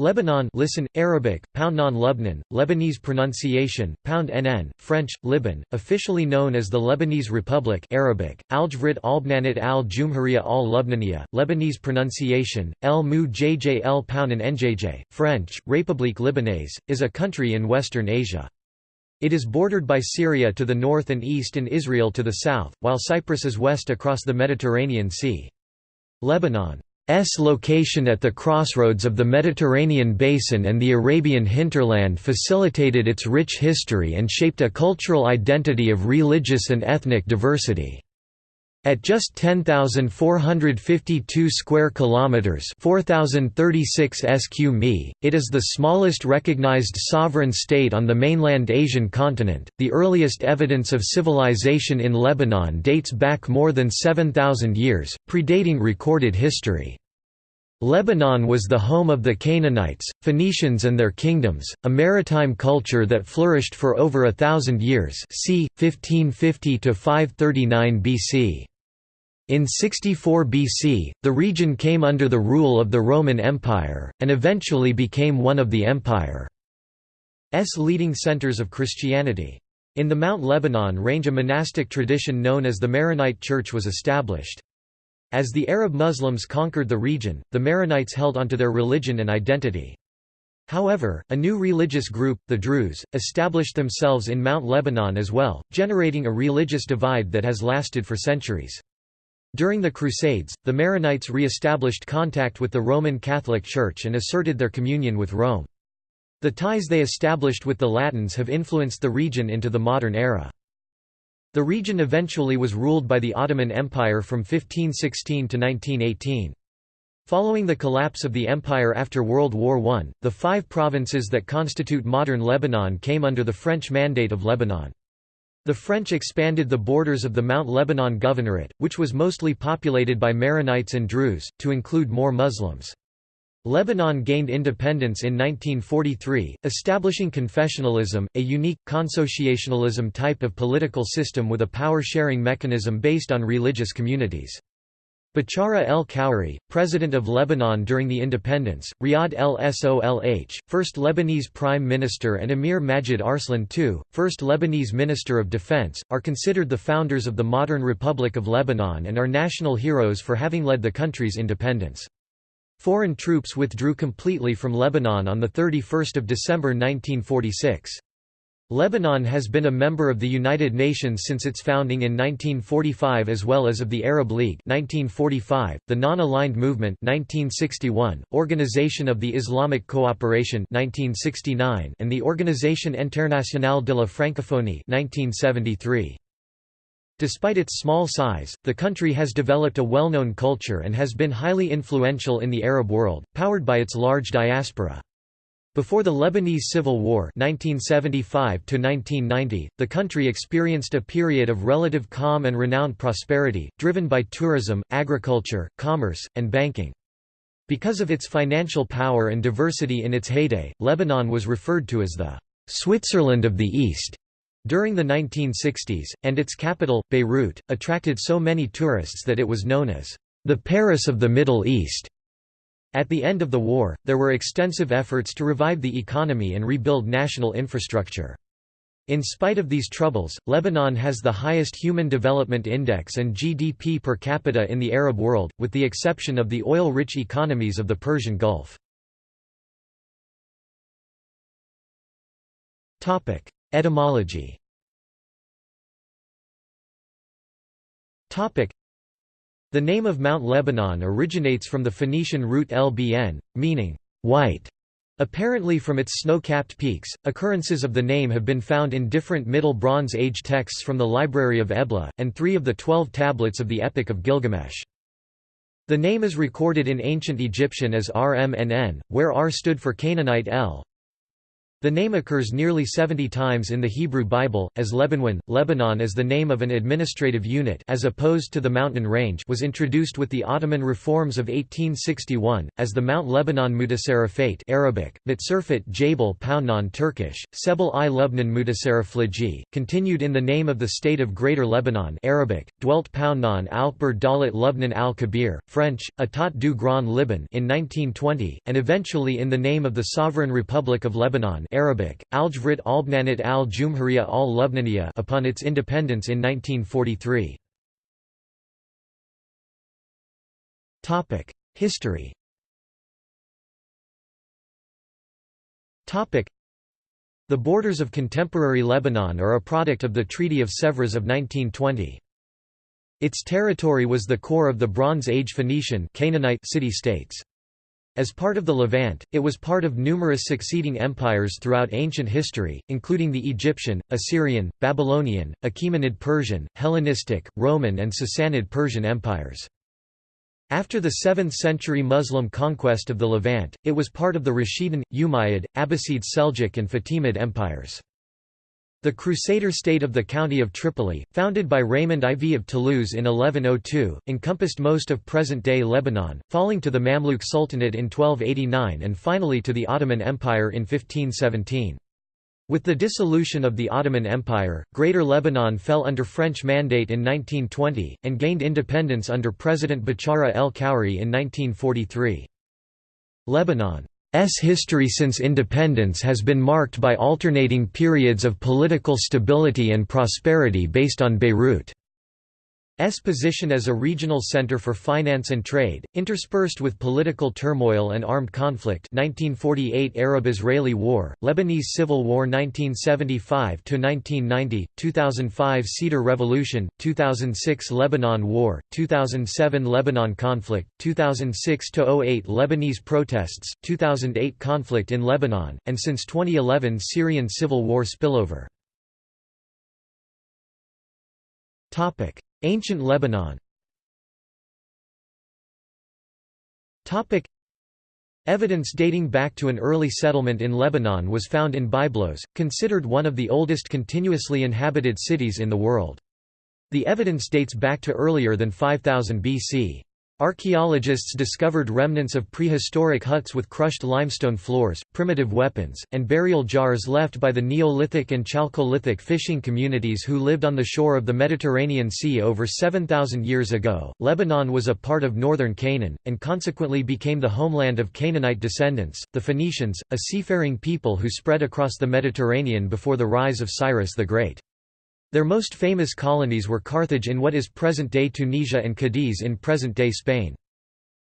Lebanon listen, Arabic, Poundnon Lubnan, Lebanese pronunciation, Pound NN, French, Liban, officially known as the Lebanese Republic Arabic, Aljvrit Albnanit al Jumhuriya al Lubnaniya, Lebanese pronunciation, El Mu Jj El Pounan Njj, French, République Libanaise, is a country in Western Asia. It is bordered by Syria to the north and east and Israel to the south, while Cyprus is west across the Mediterranean Sea. Lebanon S location at the crossroads of the Mediterranean basin and the Arabian hinterland facilitated its rich history and shaped a cultural identity of religious and ethnic diversity. At just 10,452 square kilometers, 4,036 sq mi, it is the smallest recognized sovereign state on the mainland Asian continent. The earliest evidence of civilization in Lebanon dates back more than 7,000 years, predating recorded history. Lebanon was the home of the Canaanites, Phoenicians and their kingdoms, a maritime culture that flourished for over a thousand years c. 1550–539 BC. In 64 BC, the region came under the rule of the Roman Empire, and eventually became one of the empire's leading centers of Christianity. In the Mount Lebanon range a monastic tradition known as the Maronite Church was established. As the Arab Muslims conquered the region, the Maronites held onto their religion and identity. However, a new religious group, the Druze, established themselves in Mount Lebanon as well, generating a religious divide that has lasted for centuries. During the Crusades, the Maronites re-established contact with the Roman Catholic Church and asserted their communion with Rome. The ties they established with the Latins have influenced the region into the modern era. The region eventually was ruled by the Ottoman Empire from 1516 to 1918. Following the collapse of the empire after World War I, the five provinces that constitute modern Lebanon came under the French Mandate of Lebanon. The French expanded the borders of the Mount Lebanon Governorate, which was mostly populated by Maronites and Druze, to include more Muslims. Lebanon gained independence in 1943, establishing confessionalism, a unique, consociationalism type of political system with a power-sharing mechanism based on religious communities. Bachara el-Khoury, president of Lebanon during the independence, Riyad el-Solh, first Lebanese prime minister and Emir Majid Arslan II, first Lebanese minister of defense, are considered the founders of the modern Republic of Lebanon and are national heroes for having led the country's independence. Foreign troops withdrew completely from Lebanon on 31 December 1946. Lebanon has been a member of the United Nations since its founding in 1945 as well as of the Arab League 1945, the Non-Aligned Movement 1961, Organization of the Islamic Cooperation 1969, and the Organisation Internationale de la Francophonie 1973. Despite its small size, the country has developed a well-known culture and has been highly influential in the Arab world, powered by its large diaspora. Before the Lebanese Civil War 1975 the country experienced a period of relative calm and renowned prosperity, driven by tourism, agriculture, commerce, and banking. Because of its financial power and diversity in its heyday, Lebanon was referred to as the «Switzerland of the East» during the 1960s, and its capital, Beirut, attracted so many tourists that it was known as the Paris of the Middle East. At the end of the war, there were extensive efforts to revive the economy and rebuild national infrastructure. In spite of these troubles, Lebanon has the highest Human Development Index and GDP per capita in the Arab world, with the exception of the oil-rich economies of the Persian Gulf. Etymology The name of Mount Lebanon originates from the Phoenician root Lbn, meaning, white. Apparently from its snow-capped peaks, occurrences of the name have been found in different Middle Bronze Age texts from the Library of Ebla, and three of the twelve tablets of the Epic of Gilgamesh. The name is recorded in ancient Egyptian as Rmnn, where R stood for Canaanite El, The name occurs nearly 70 times in the Hebrew Bible, as Lebanon. Lebanon as the name of an administrative unit as opposed to the mountain range was introduced with the Ottoman reforms of 1861, as the Mount Lebanon Mutasarrifate Arabic, Mutserfit Jabal Poundnan Turkish, Sebel i Lubnan Mutasarrifliji, continued in the name of the state of Greater Lebanon Arabic, dwelt Poundnan Alper Dalit Lubnan al-Kabir, French, Etat du Grand Liban in 1920, and eventually in the name of the Sovereign Republic of Lebanon Arabic, Aljvrit Albnanit al-Jumhuriya al-Lubnaniya upon its independence in 1943. History The borders of contemporary Lebanon are a product of the Treaty of Sèvres of 1920. Its territory was the core of the Bronze Age Phoenician Canaanite city-states. As part of the Levant, it was part of numerous succeeding empires throughout ancient history, including the Egyptian, Assyrian, Babylonian, Achaemenid Persian, Hellenistic, Roman and Sassanid Persian empires. After the 7th century Muslim conquest of the Levant, it was part of the Rashidun, Umayyad, Abbasid Seljuk and Fatimid empires. The Crusader state of the county of Tripoli, founded by Raymond IV of Toulouse in 1102, encompassed most of present-day Lebanon, falling to the Mamluk Sultanate in 1289 and finally to the Ottoman Empire in 1517. With the dissolution of the Ottoman Empire, Greater Lebanon fell under French mandate in 1920, and gained independence under President Bachara el-Khoury in 1943. Lebanon S history since independence has been marked by alternating periods of political stability and prosperity based on Beirut. S position as a regional center for finance and trade, interspersed with political turmoil and armed conflict 1948 Arab-Israeli War, Lebanese Civil War 1975–1990, 2005 Cedar Revolution, 2006 Lebanon War, 2007 Lebanon conflict, 2006–08 Lebanese protests, 2008 conflict in Lebanon, and since 2011 Syrian civil war spillover. Ancient Lebanon Evidence dating back to an early settlement in Lebanon was found in Byblos, considered one of the oldest continuously inhabited cities in the world. The evidence dates back to earlier than 5000 BC. Archaeologists discovered remnants of prehistoric huts with crushed limestone floors, primitive weapons, and burial jars left by the Neolithic and Chalcolithic fishing communities who lived on the shore of the Mediterranean Sea over 7,000 years ago. Lebanon was a part of northern Canaan, and consequently became the homeland of Canaanite descendants, the Phoenicians, a seafaring people who spread across the Mediterranean before the rise of Cyrus the Great. Their most famous colonies were Carthage in what is present-day Tunisia and Cadiz in present-day Spain.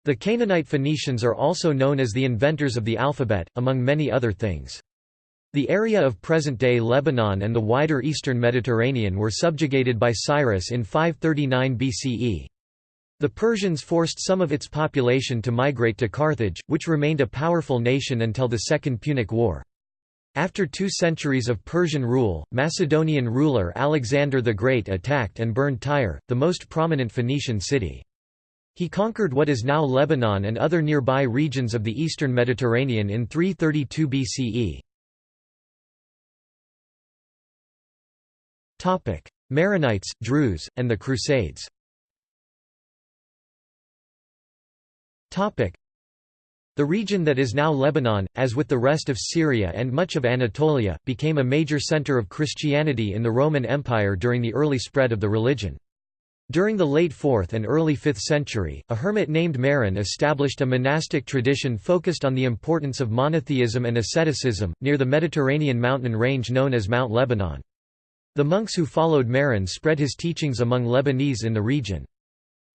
The Canaanite Phoenicians are also known as the inventors of the alphabet, among many other things. The area of present-day Lebanon and the wider eastern Mediterranean were subjugated by Cyrus in 539 BCE. The Persians forced some of its population to migrate to Carthage, which remained a powerful nation until the Second Punic War. After two centuries of Persian rule, Macedonian ruler Alexander the Great attacked and burned Tyre, the most prominent Phoenician city. He conquered what is now Lebanon and other nearby regions of the eastern Mediterranean in 332 BCE. Maronites, Druze, and the Crusades the region that is now Lebanon, as with the rest of Syria and much of Anatolia, became a major center of Christianity in the Roman Empire during the early spread of the religion. During the late 4th and early 5th century, a hermit named Maron established a monastic tradition focused on the importance of monotheism and asceticism, near the Mediterranean mountain range known as Mount Lebanon. The monks who followed Maron spread his teachings among Lebanese in the region.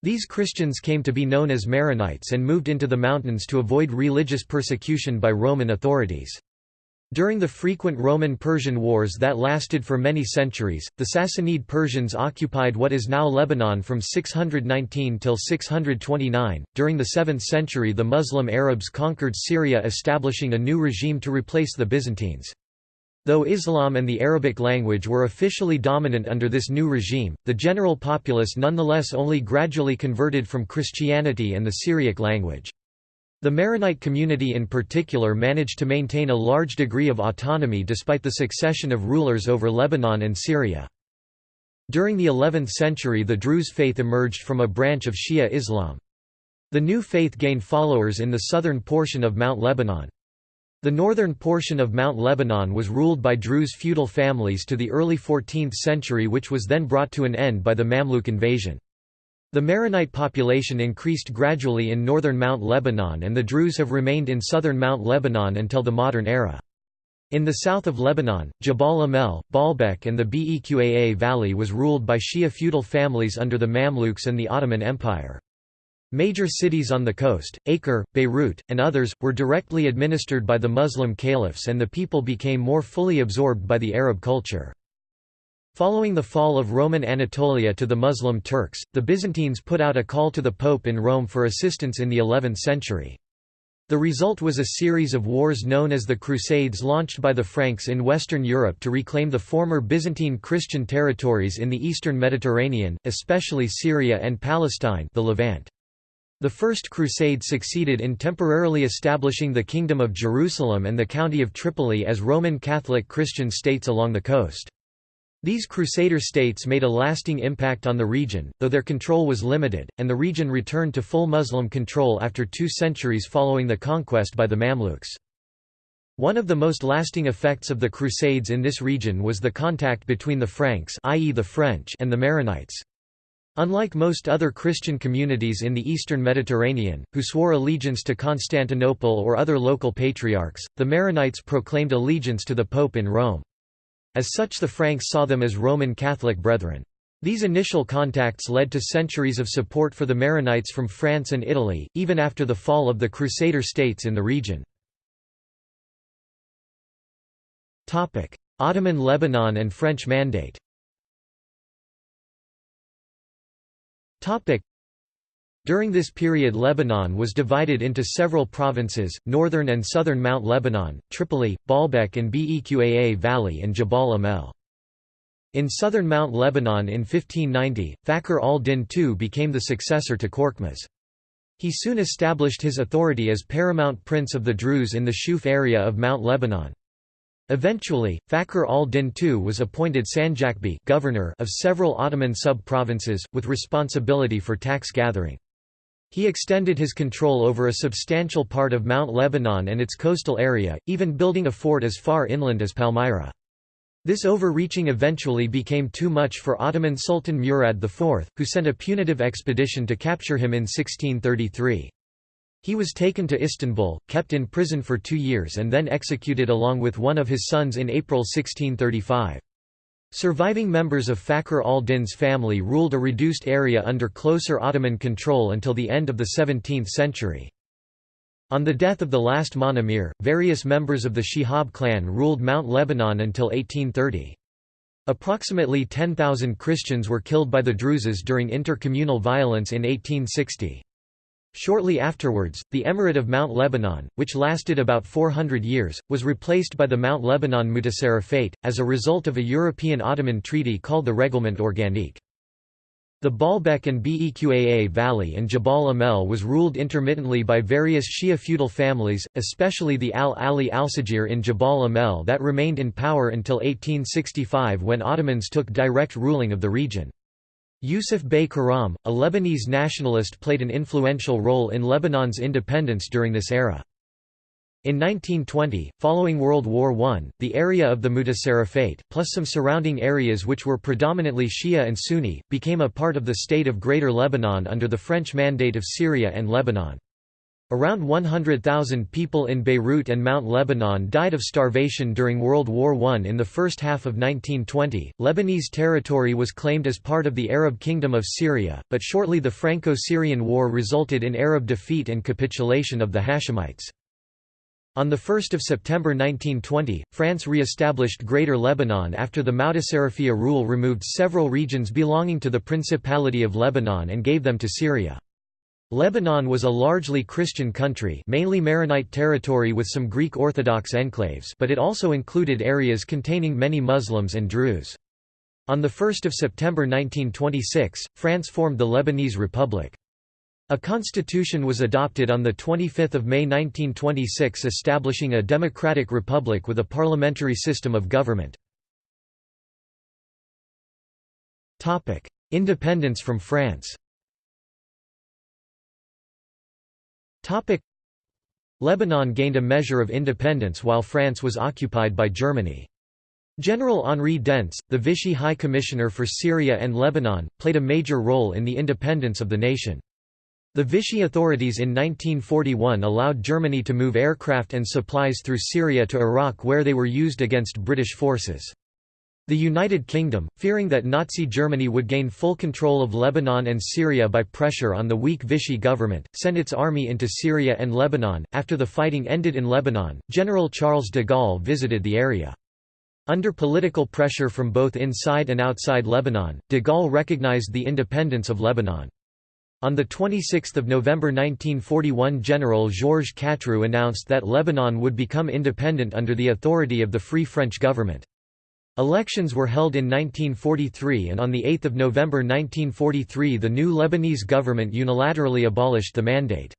These Christians came to be known as Maronites and moved into the mountains to avoid religious persecution by Roman authorities. During the frequent Roman-Persian wars that lasted for many centuries, the Sassanid Persians occupied what is now Lebanon from 619 till 629. During the 7th century the Muslim Arabs conquered Syria establishing a new regime to replace the Byzantines. Though Islam and the Arabic language were officially dominant under this new regime, the general populace nonetheless only gradually converted from Christianity and the Syriac language. The Maronite community in particular managed to maintain a large degree of autonomy despite the succession of rulers over Lebanon and Syria. During the 11th century the Druze faith emerged from a branch of Shia Islam. The new faith gained followers in the southern portion of Mount Lebanon. The northern portion of Mount Lebanon was ruled by Druze feudal families to the early 14th century which was then brought to an end by the Mamluk invasion. The Maronite population increased gradually in northern Mount Lebanon and the Druze have remained in southern Mount Lebanon until the modern era. In the south of Lebanon, Jabal Amel, Baalbek and the Beqaa Valley was ruled by Shia feudal families under the Mamluks and the Ottoman Empire. Major cities on the coast, Acre, Beirut, and others, were directly administered by the Muslim caliphs and the people became more fully absorbed by the Arab culture. Following the fall of Roman Anatolia to the Muslim Turks, the Byzantines put out a call to the Pope in Rome for assistance in the 11th century. The result was a series of wars known as the Crusades launched by the Franks in Western Europe to reclaim the former Byzantine Christian territories in the eastern Mediterranean, especially Syria and Palestine the Levant. The First Crusade succeeded in temporarily establishing the Kingdom of Jerusalem and the County of Tripoli as Roman Catholic Christian states along the coast. These Crusader states made a lasting impact on the region, though their control was limited, and the region returned to full Muslim control after two centuries following the conquest by the Mamluks. One of the most lasting effects of the Crusades in this region was the contact between the Franks i.e. the French and the Maronites. Unlike most other Christian communities in the eastern Mediterranean, who swore allegiance to Constantinople or other local patriarchs, the Maronites proclaimed allegiance to the Pope in Rome. As such the Franks saw them as Roman Catholic brethren. These initial contacts led to centuries of support for the Maronites from France and Italy, even after the fall of the Crusader states in the region. Ottoman Lebanon and French Mandate during this period Lebanon was divided into several provinces, northern and southern Mount Lebanon, Tripoli, Baalbek and Beqaa Valley and Jabal Amel. In southern Mount Lebanon in 1590, Fakhr al-Din II became the successor to Korkmaz. He soon established his authority as paramount prince of the Druze in the Shuf area of Mount Lebanon. Eventually, Fakhr al-Din II was appointed Sanjaqbi governor of several Ottoman sub-provinces, with responsibility for tax gathering. He extended his control over a substantial part of Mount Lebanon and its coastal area, even building a fort as far inland as Palmyra. This overreaching eventually became too much for Ottoman Sultan Murad IV, who sent a punitive expedition to capture him in 1633. He was taken to Istanbul, kept in prison for two years and then executed along with one of his sons in April 1635. Surviving members of Fakhr al-Din's family ruled a reduced area under closer Ottoman control until the end of the 17th century. On the death of the last Mon various members of the Shihab clan ruled Mount Lebanon until 1830. Approximately 10,000 Christians were killed by the Druzes during intercommunal violence in 1860. Shortly afterwards, the Emirate of Mount Lebanon, which lasted about 400 years, was replaced by the Mount Lebanon Mutasarrifate, as a result of a European Ottoman treaty called the Règlement Organique. The Baalbek and Beqaa Valley and Jabal Amel was ruled intermittently by various Shia feudal families, especially the Al-Ali Alsaghir in Jabal Amel that remained in power until 1865 when Ottomans took direct ruling of the region. Yusuf Bey Karam, a Lebanese nationalist played an influential role in Lebanon's independence during this era. In 1920, following World War I, the area of the Mutasarrifate, plus some surrounding areas which were predominantly Shia and Sunni, became a part of the state of Greater Lebanon under the French Mandate of Syria and Lebanon. Around 100,000 people in Beirut and Mount Lebanon died of starvation during World War I. In the first half of 1920, Lebanese territory was claimed as part of the Arab Kingdom of Syria, but shortly the Franco-Syrian War resulted in Arab defeat and capitulation of the Hashemites. On 1 September 1920, France re-established Greater Lebanon after the Mutasarrifia rule removed several regions belonging to the Principality of Lebanon and gave them to Syria. Lebanon was a largely Christian country mainly Maronite territory with some Greek Orthodox enclaves but it also included areas containing many Muslims and Druze. On 1 September 1926, France formed the Lebanese Republic. A constitution was adopted on 25 May 1926 establishing a democratic republic with a parliamentary system of government. Independence from France Lebanon gained a measure of independence while France was occupied by Germany. General Henri Dentz, the Vichy High Commissioner for Syria and Lebanon, played a major role in the independence of the nation. The Vichy authorities in 1941 allowed Germany to move aircraft and supplies through Syria to Iraq where they were used against British forces. The United Kingdom, fearing that Nazi Germany would gain full control of Lebanon and Syria by pressure on the weak Vichy government, sent its army into Syria and Lebanon. After the fighting ended in Lebanon, General Charles de Gaulle visited the area. Under political pressure from both inside and outside Lebanon, de Gaulle recognized the independence of Lebanon. On 26 November 1941 General Georges Catroux announced that Lebanon would become independent under the authority of the Free French government. Elections were held in 1943 and on 8 November 1943 the new Lebanese government unilaterally abolished the mandate.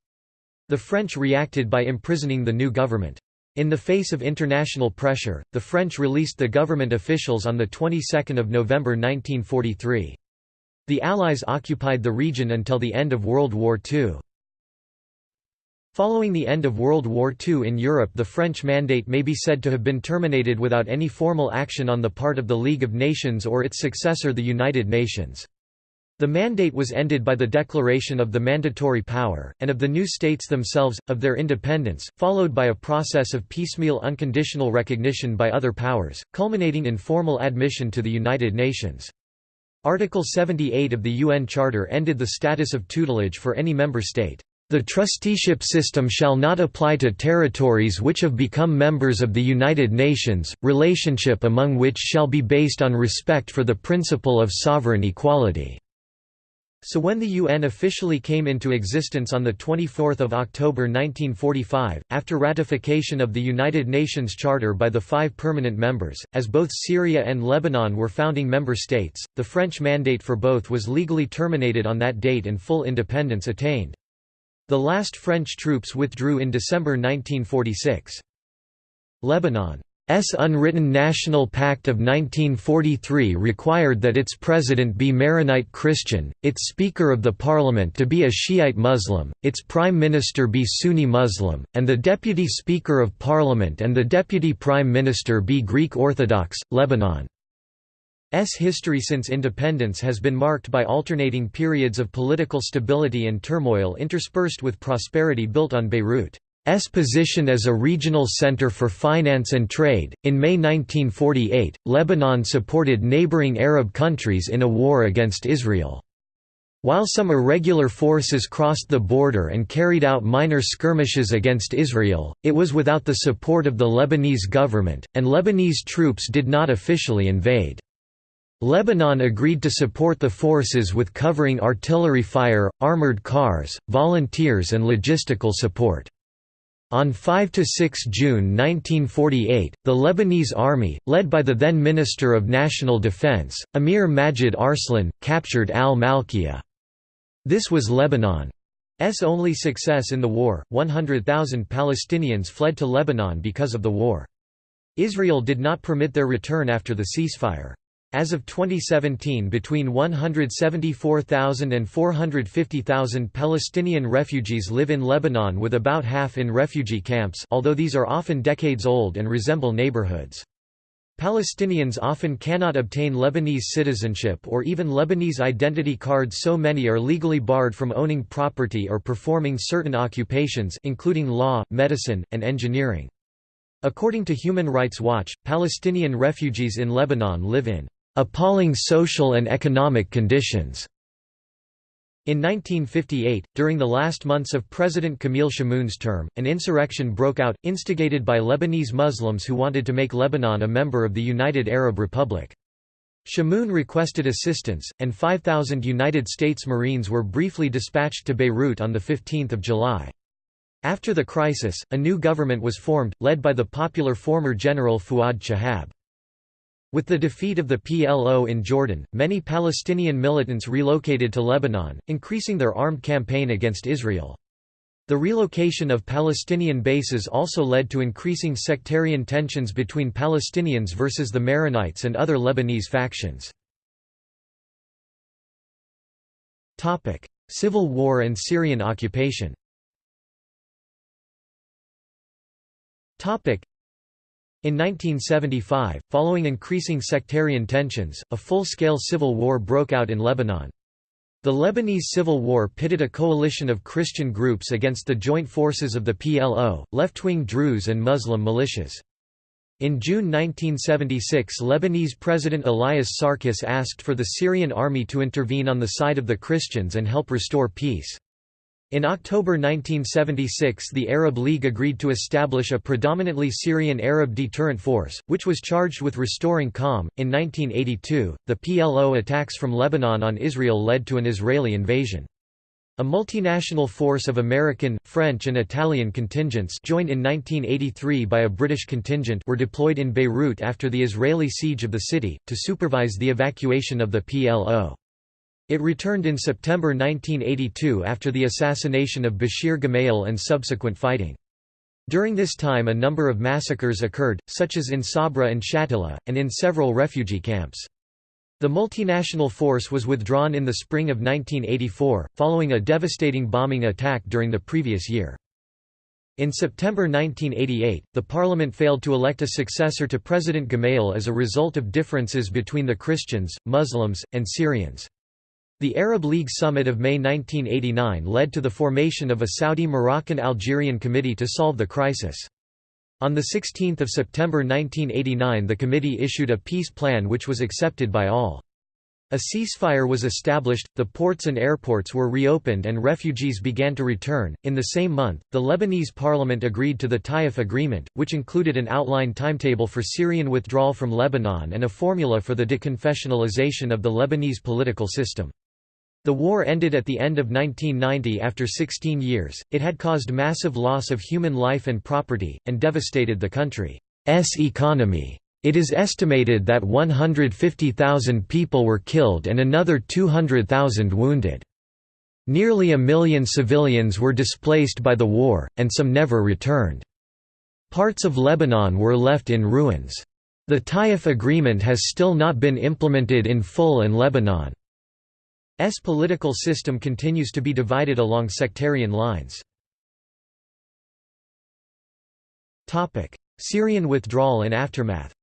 The French reacted by imprisoning the new government. In the face of international pressure, the French released the government officials on the 22nd of November 1943. The Allies occupied the region until the end of World War II. Following the end of World War II in Europe the French mandate may be said to have been terminated without any formal action on the part of the League of Nations or its successor the United Nations. The mandate was ended by the declaration of the mandatory power, and of the new states themselves, of their independence, followed by a process of piecemeal unconditional recognition by other powers, culminating in formal admission to the United Nations. Article 78 of the UN Charter ended the status of tutelage for any member state. The trusteeship system shall not apply to territories which have become members of the United Nations, relationship among which shall be based on respect for the principle of sovereign equality. So when the UN officially came into existence on 24 October 1945, after ratification of the United Nations Charter by the five permanent members, as both Syria and Lebanon were founding member states, the French mandate for both was legally terminated on that date and full independence attained. The last French troops withdrew in December 1946. Lebanon's unwritten National Pact of 1943 required that its president be Maronite Christian, its Speaker of the Parliament to be a Shiite Muslim, its Prime Minister be Sunni Muslim, and the Deputy Speaker of Parliament and the Deputy Prime Minister be Greek Orthodox. Lebanon's history since independence has been marked by alternating periods of political stability and turmoil interspersed with prosperity built on Beirut. S position as a regional center for finance and trade. In May 1948, Lebanon supported neighboring Arab countries in a war against Israel. While some irregular forces crossed the border and carried out minor skirmishes against Israel, it was without the support of the Lebanese government, and Lebanese troops did not officially invade. Lebanon agreed to support the forces with covering artillery fire, armored cars, volunteers and logistical support. On 5–6 June 1948, the Lebanese army, led by the then Minister of National Defense, Amir Majid Arslan, captured al-Malkiya. This was Lebanon's only success in the war. 100,000 Palestinians fled to Lebanon because of the war. Israel did not permit their return after the ceasefire. As of 2017 between 174,000 and 450,000 Palestinian refugees live in Lebanon with about half in refugee camps although these are often decades old and resemble neighborhoods. Palestinians often cannot obtain Lebanese citizenship or even Lebanese identity cards so many are legally barred from owning property or performing certain occupations including law, medicine, and engineering. According to Human Rights Watch, Palestinian refugees in Lebanon live in appalling social and economic conditions. In 1958, during the last months of President Camille Chamoun's term, an insurrection broke out, instigated by Lebanese Muslims who wanted to make Lebanon a member of the United Arab Republic. Chamoun requested assistance, and 5,000 United States Marines were briefly dispatched to Beirut on 15 July. After the crisis, a new government was formed, led by the popular former General Fuad Shahab. With the defeat of the PLO in Jordan, many Palestinian militants relocated to Lebanon, increasing their armed campaign against Israel. The relocation of Palestinian bases also led to increasing sectarian tensions between Palestinians versus the Maronites and other Lebanese factions. Civil War and Syrian occupation in 1975, following increasing sectarian tensions, a full-scale civil war broke out in Lebanon. The Lebanese Civil War pitted a coalition of Christian groups against the joint forces of the PLO, left-wing Druze and Muslim militias. In June 1976 Lebanese President Elias Sarkis asked for the Syrian army to intervene on the side of the Christians and help restore peace. In October 1976 the Arab League agreed to establish a predominantly Syrian Arab deterrent force, which was charged with restoring calm. In 1982, the PLO attacks from Lebanon on Israel led to an Israeli invasion. A multinational force of American, French and Italian contingents joined in 1983 by a British contingent were deployed in Beirut after the Israeli siege of the city, to supervise the evacuation of the PLO. It returned in September 1982 after the assassination of Bashir Gemayel and subsequent fighting. During this time a number of massacres occurred, such as in Sabra and Shatila, and in several refugee camps. The multinational force was withdrawn in the spring of 1984, following a devastating bombing attack during the previous year. In September 1988, the parliament failed to elect a successor to President Gemayel as a result of differences between the Christians, Muslims, and Syrians. The Arab League Summit of May 1989 led to the formation of a Saudi-Moroccan-Algerian committee to solve the crisis. On 16 September 1989 the committee issued a peace plan which was accepted by all. A ceasefire was established, the ports and airports were reopened and refugees began to return. In the same month, the Lebanese parliament agreed to the Taif Agreement, which included an outline timetable for Syrian withdrawal from Lebanon and a formula for the deconfessionalization of the Lebanese political system. The war ended at the end of 1990 after 16 years, it had caused massive loss of human life and property, and devastated the country's economy. It is estimated that 150,000 people were killed and another 200,000 wounded. Nearly a million civilians were displaced by the war, and some never returned. Parts of Lebanon were left in ruins. The Taif Agreement has still not been implemented in full in Lebanon. S political system continues to be divided along sectarian lines. Topic: Syrian withdrawal and aftermath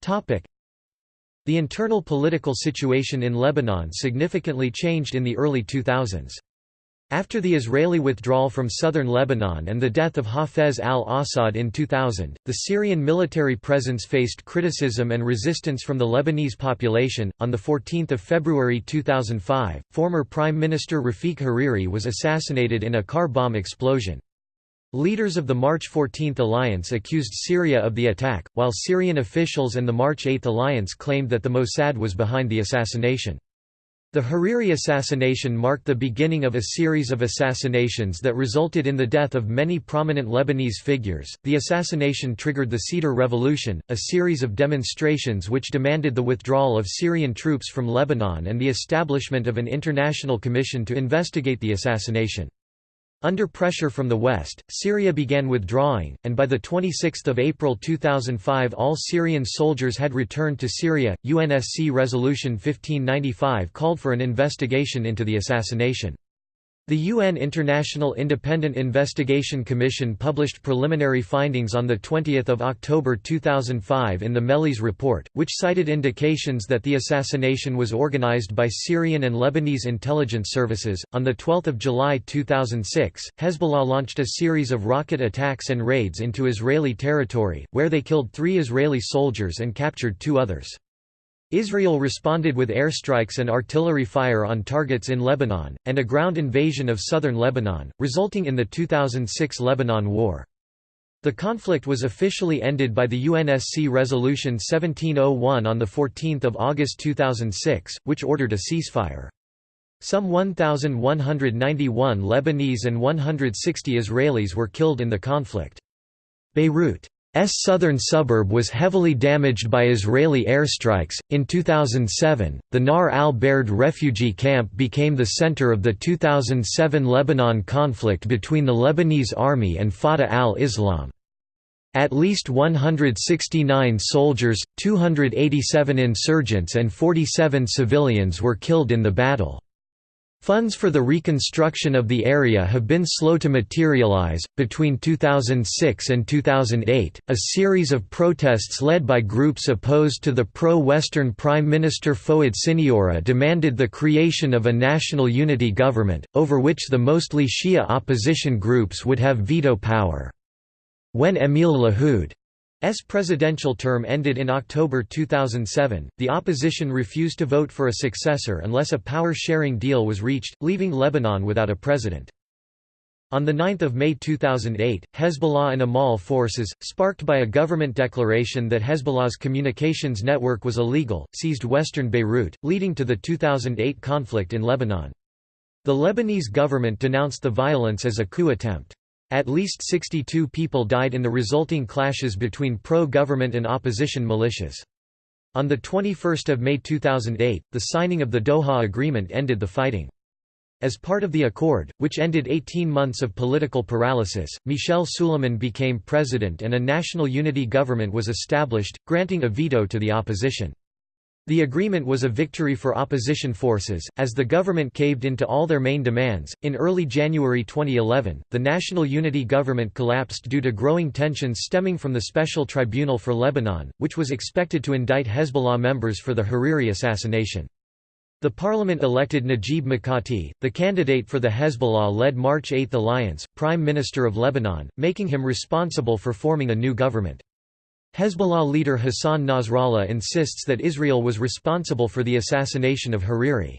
Topic: The internal political situation in Lebanon significantly changed in the early 2000s. After the Israeli withdrawal from southern Lebanon and the death of Hafez al-Assad in 2000, the Syrian military presence faced criticism and resistance from the Lebanese population. On the 14th of February 2005, former Prime Minister Rafiq Hariri was assassinated in a car bomb explosion. Leaders of the March 14 alliance accused Syria of the attack, while Syrian officials and the March 8 alliance claimed that the Mossad was behind the assassination. The Hariri assassination marked the beginning of a series of assassinations that resulted in the death of many prominent Lebanese figures. The assassination triggered the Cedar Revolution, a series of demonstrations which demanded the withdrawal of Syrian troops from Lebanon and the establishment of an international commission to investigate the assassination. Under pressure from the West, Syria began withdrawing, and by 26 April 2005 all Syrian soldiers had returned to Syria. UNSC Resolution 1595 called for an investigation into the assassination. The UN International Independent Investigation Commission published preliminary findings on 20 October 2005 in the Mehlis report, which cited indications that the assassination was organized by Syrian and Lebanese intelligence services. On 12 July 2006, Hezbollah launched a series of rocket attacks and raids into Israeli territory, where they killed three Israeli soldiers and captured two others. Israel responded with airstrikes and artillery fire on targets in Lebanon, and a ground invasion of southern Lebanon, resulting in the 2006 Lebanon War. The conflict was officially ended by the UNSC Resolution 1701 on 14 August 2006, which ordered a ceasefire. Some 1,191 Lebanese and 160 Israelis were killed in the conflict. Beirut southern suburb was heavily damaged by Israeli airstrikes. In 2007, the Nahr al Bared refugee camp became the center of the 2007 Lebanon conflict between the Lebanese army and Fatah al Islam. At least 169 soldiers, 287 insurgents, and 47 civilians were killed in the battle. Funds for the reconstruction of the area have been slow to materialize. Between 2006 and 2008, a series of protests led by groups opposed to the pro Western Prime Minister Fouad Siniora demanded the creation of a national unity government, over which the mostly Shia opposition groups would have veto power. When Emil Lahoud S presidential term ended in October 2007. The opposition refused to vote for a successor unless a power-sharing deal was reached, leaving Lebanon without a president. On 9 May 2008, Hezbollah and Amal forces, sparked by a government declaration that Hezbollah's communications network was illegal, seized western Beirut, leading to the 2008 conflict in Lebanon. The Lebanese government denounced the violence as a coup attempt. At least 62 people died in the resulting clashes between pro-government and opposition militias. On 21 May 2008, the signing of the Doha Agreement ended the fighting. As part of the accord, which ended 18 months of political paralysis, Michel Suleiman became president and a national unity government was established, granting a veto to the opposition. The agreement was a victory for opposition forces, as the government caved into all their main demands. In early January 2011, the National Unity Government collapsed due to growing tensions stemming from the Special Tribunal for Lebanon, which was expected to indict Hezbollah members for the Hariri assassination. The parliament elected Najib Mikati, the candidate for the Hezbollah-led March 8 alliance, Prime Minister of Lebanon, making him responsible for forming a new government. Hezbollah leader Hassan Nasrallah insists that Israel was responsible for the assassination of Hariri.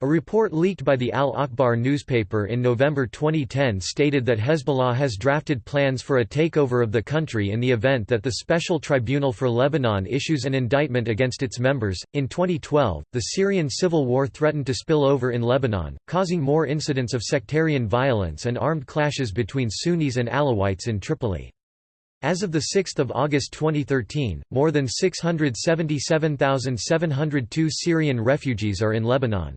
A report leaked by the Al-Akhbar newspaper in November 2010 stated that Hezbollah has drafted plans for a takeover of the country in the event that the Special Tribunal for Lebanon issues an indictment against its members. In 2012, the Syrian civil war threatened to spill over in Lebanon, causing more incidents of sectarian violence and armed clashes between Sunnis and Alawites in Tripoli. As of 6 August 2013, more than 677,702 Syrian refugees are in Lebanon.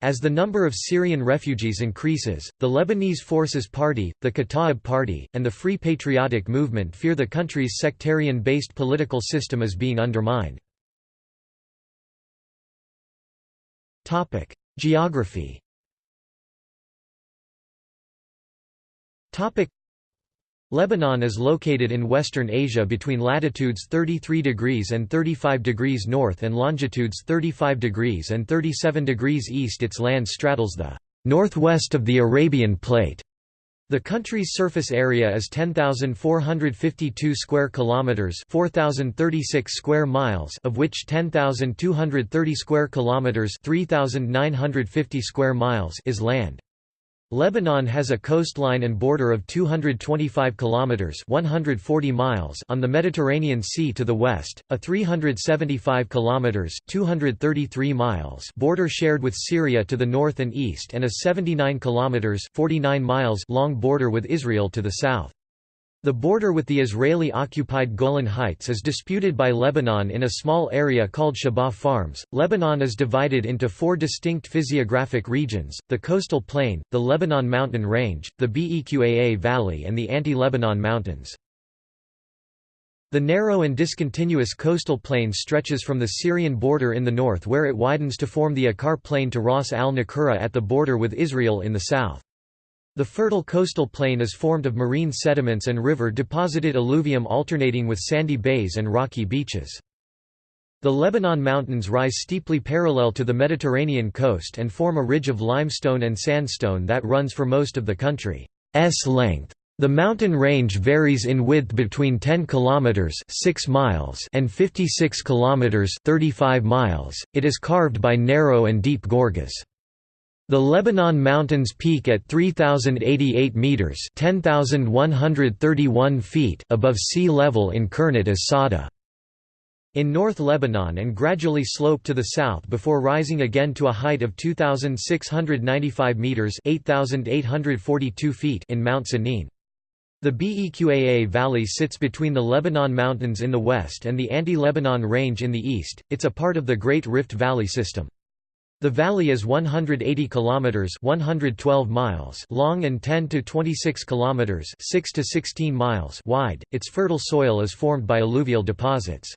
As the number of Syrian refugees increases, the Lebanese Forces Party, the Kataib Party, and the Free Patriotic Movement fear the country's sectarian-based political system is being undermined. Geography Lebanon is located in western Asia between latitudes 33 degrees and 35 degrees north and longitudes 35 degrees and 37 degrees east its land straddles the northwest of the Arabian Plate. The country's surface area is 10,452 square kilometers, 4,036 square miles, of which 10,230 square kilometers, 3,950 square miles is land. Lebanon has a coastline and border of 225 kilometers (140 miles) on the Mediterranean Sea to the west, a 375 kilometers (233 miles) border shared with Syria to the north and east and a 79 kilometers (49 miles) long border with Israel to the south. The border with the Israeli-occupied Golan Heights is disputed by Lebanon in a small area called Shebaa Farms. Lebanon is divided into four distinct physiographic regions, the coastal plain, the Lebanon mountain range, the Beqaa Valley and the Anti-Lebanon Mountains. The narrow and discontinuous coastal plain stretches from the Syrian border in the north where it widens to form the Akkar Plain to Ras al-Nakura at the border with Israel in the south. The fertile coastal plain is formed of marine sediments and river-deposited alluvium alternating with sandy bays and rocky beaches. The Lebanon Mountains rise steeply parallel to the Mediterranean coast and form a ridge of limestone and sandstone that runs for most of the country's length. The mountain range varies in width between 10 kilometers 6 miles and 56 kilometers 35 miles. It is carved by narrow and deep gorges. The Lebanon Mountains peak at 3,088 metres (10,131 feet above sea level in Kernit as Sada. In North Lebanon and gradually slope to the south before rising again to a height of 2,695 metres 8,842 feet in Mount Sanin. The Beqaa Valley sits between the Lebanon Mountains in the west and the Anti-Lebanon Range in the east. It's a part of the Great Rift Valley system. The valley is 180 kilometers (112 miles) long and 10 to 26 kilometers (6 to 16 miles) wide. Its fertile soil is formed by alluvial deposits.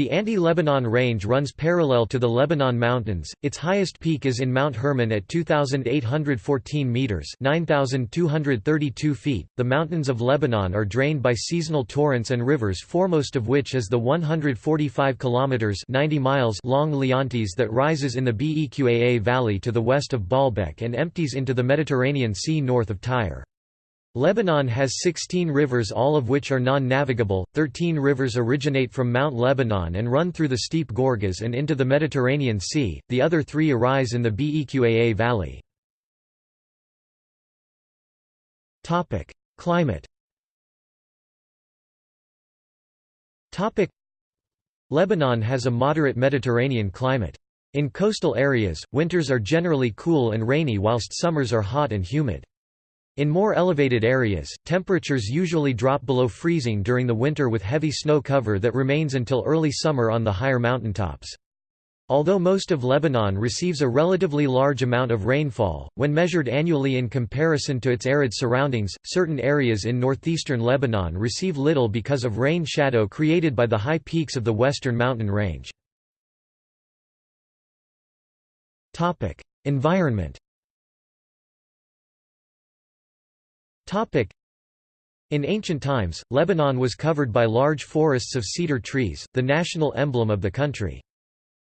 The Anti-Lebanon Range runs parallel to the Lebanon Mountains. Its highest peak is in Mount Hermon at 2814 meters, 9232 feet. The mountains of Lebanon are drained by seasonal torrents and rivers, foremost of which is the 145 kilometers, 90 miles long Leontes that rises in the Beqaa valley to the west of Baalbek and empties into the Mediterranean Sea north of Tyre. Lebanon has 16 rivers all of which are non-navigable, 13 rivers originate from Mount Lebanon and run through the steep gorges and into the Mediterranean Sea, the other three arise in the Beqaa valley. Climate Lebanon has a moderate Mediterranean climate. In coastal areas, winters are generally cool and rainy whilst summers are hot and humid. In more elevated areas, temperatures usually drop below freezing during the winter with heavy snow cover that remains until early summer on the higher mountaintops. Although most of Lebanon receives a relatively large amount of rainfall, when measured annually in comparison to its arid surroundings, certain areas in northeastern Lebanon receive little because of rain shadow created by the high peaks of the western mountain range. Environment In ancient times, Lebanon was covered by large forests of cedar trees, the national emblem of the country.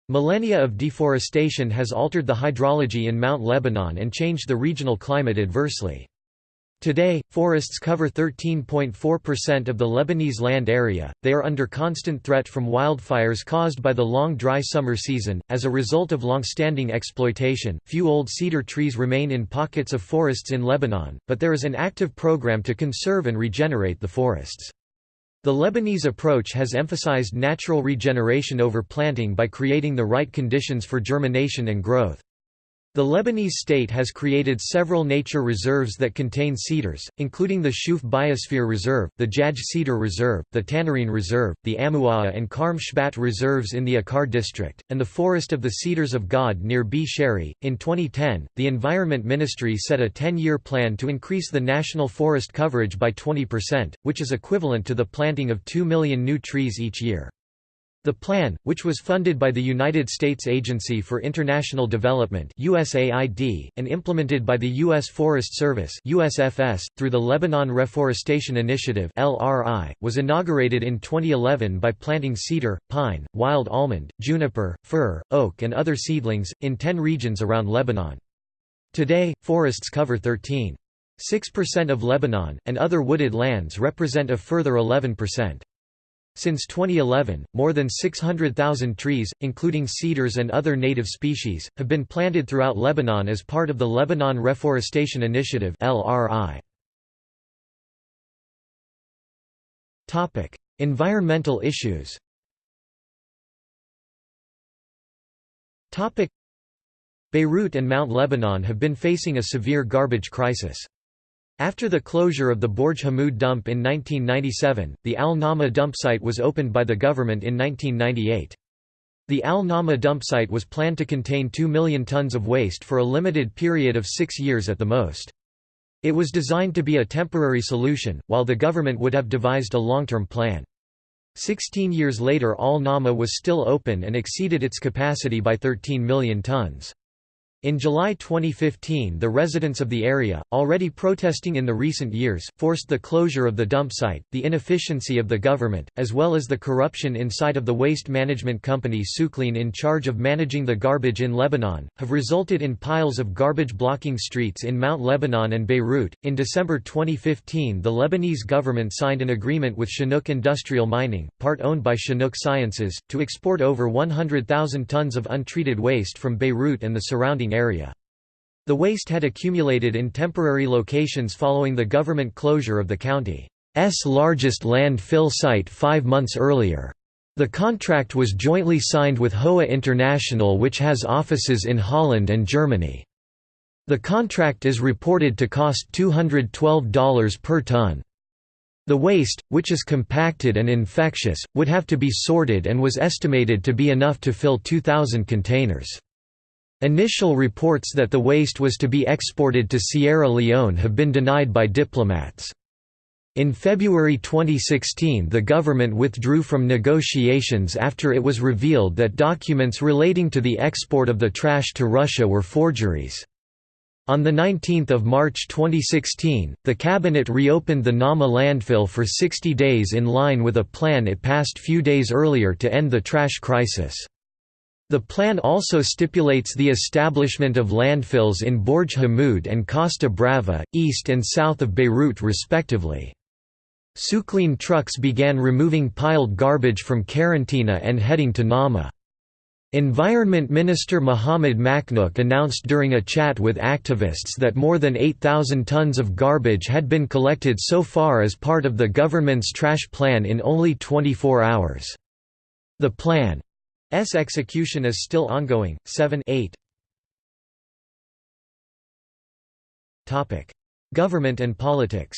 Millennia of deforestation has altered the hydrology in Mount Lebanon and changed the regional climate adversely. Today, forests cover 13.4% of the Lebanese land area. They are under constant threat from wildfires caused by the long dry summer season. As a result of long-standing exploitation, few old cedar trees remain in pockets of forests in Lebanon, but there is an active program to conserve and regenerate the forests. The Lebanese approach has emphasized natural regeneration over planting by creating the right conditions for germination and growth. The Lebanese state has created several nature reserves that contain cedars, including the Shuf Biosphere Reserve, the Jaj Cedar Reserve, the Tannourine Reserve, the Ammouaa and Karm Shbat reserves in the Akkar district, and the Forest of the Cedars of God near Bsharri. In 2010, the Environment Ministry set a 10 year plan to increase the national forest coverage by 20%, which is equivalent to the planting of 2 million new trees each year. The plan, which was funded by the United States Agency for International Development USAID, and implemented by the U.S. Forest Service USFS, through the Lebanon Reforestation Initiative LRI, was inaugurated in 2011 by planting cedar, pine, wild almond, juniper, fir, oak and other seedlings, in 10 regions around Lebanon. Today, forests cover 13.6% of Lebanon, and other wooded lands represent a further 11%. Since 2011, more than 600,000 trees, including cedars and other native species, have been planted throughout Lebanon as part of the Lebanon Reforestation Initiative Environmental issues. Beirut and Mount Lebanon have been facing a severe garbage crisis. After the closure of the Borj Hamoud dump in 1997, the Al Nama dump site was opened by the government in 1998. The Al Nama dump site was planned to contain 2 million tons of waste for a limited period of six years at the most. It was designed to be a temporary solution, while the government would have devised a long-term plan. Sixteen years later Al Nama was still open and exceeded its capacity by 13 million tons. In July 2015 the residents of the area, already protesting in the recent years, forced the closure of the dump site. The inefficiency of the government, as well as the corruption inside of the waste management company Sukleen in charge of managing the garbage in Lebanon, have resulted in piles of garbage blocking streets in Mount Lebanon and Beirut. In December 2015 the Lebanese government signed an agreement with Chinook Industrial Mining, part owned by Chinook Sciences, to export over 100,000 tons of untreated waste from Beirut and the surrounding area. The waste had accumulated in temporary locations following the government closure of the county's largest landfill site five months earlier. The contract was jointly signed with Howa International which has offices in Holland and Germany. The contract is reported to cost $212 per ton. The waste, which is compacted and infectious, would have to be sorted and was estimated to be enough to fill 2,000 containers. Initial reports that the waste was to be exported to Sierra Leone have been denied by diplomats. In February 2016 the government withdrew from negotiations after it was revealed that documents relating to the export of the trash to Russia were forgeries. On 19 March 2016, the cabinet reopened the Nama landfill for 60 days in line with a plan it passed few days earlier to end the trash crisis. The plan also stipulates the establishment of landfills in Borj Hamoud and Costa Brava, east and south of Beirut respectively. Sukleen trucks began removing piled garbage from Karantina and heading to Nama. Environment Minister Muhammad Machnouk announced during a chat with activists that more than 8,000 tons of garbage had been collected so far as part of the government's trash plan in only 24 hours. The plan's execution is still ongoing. 7 8 Topic: Government and politics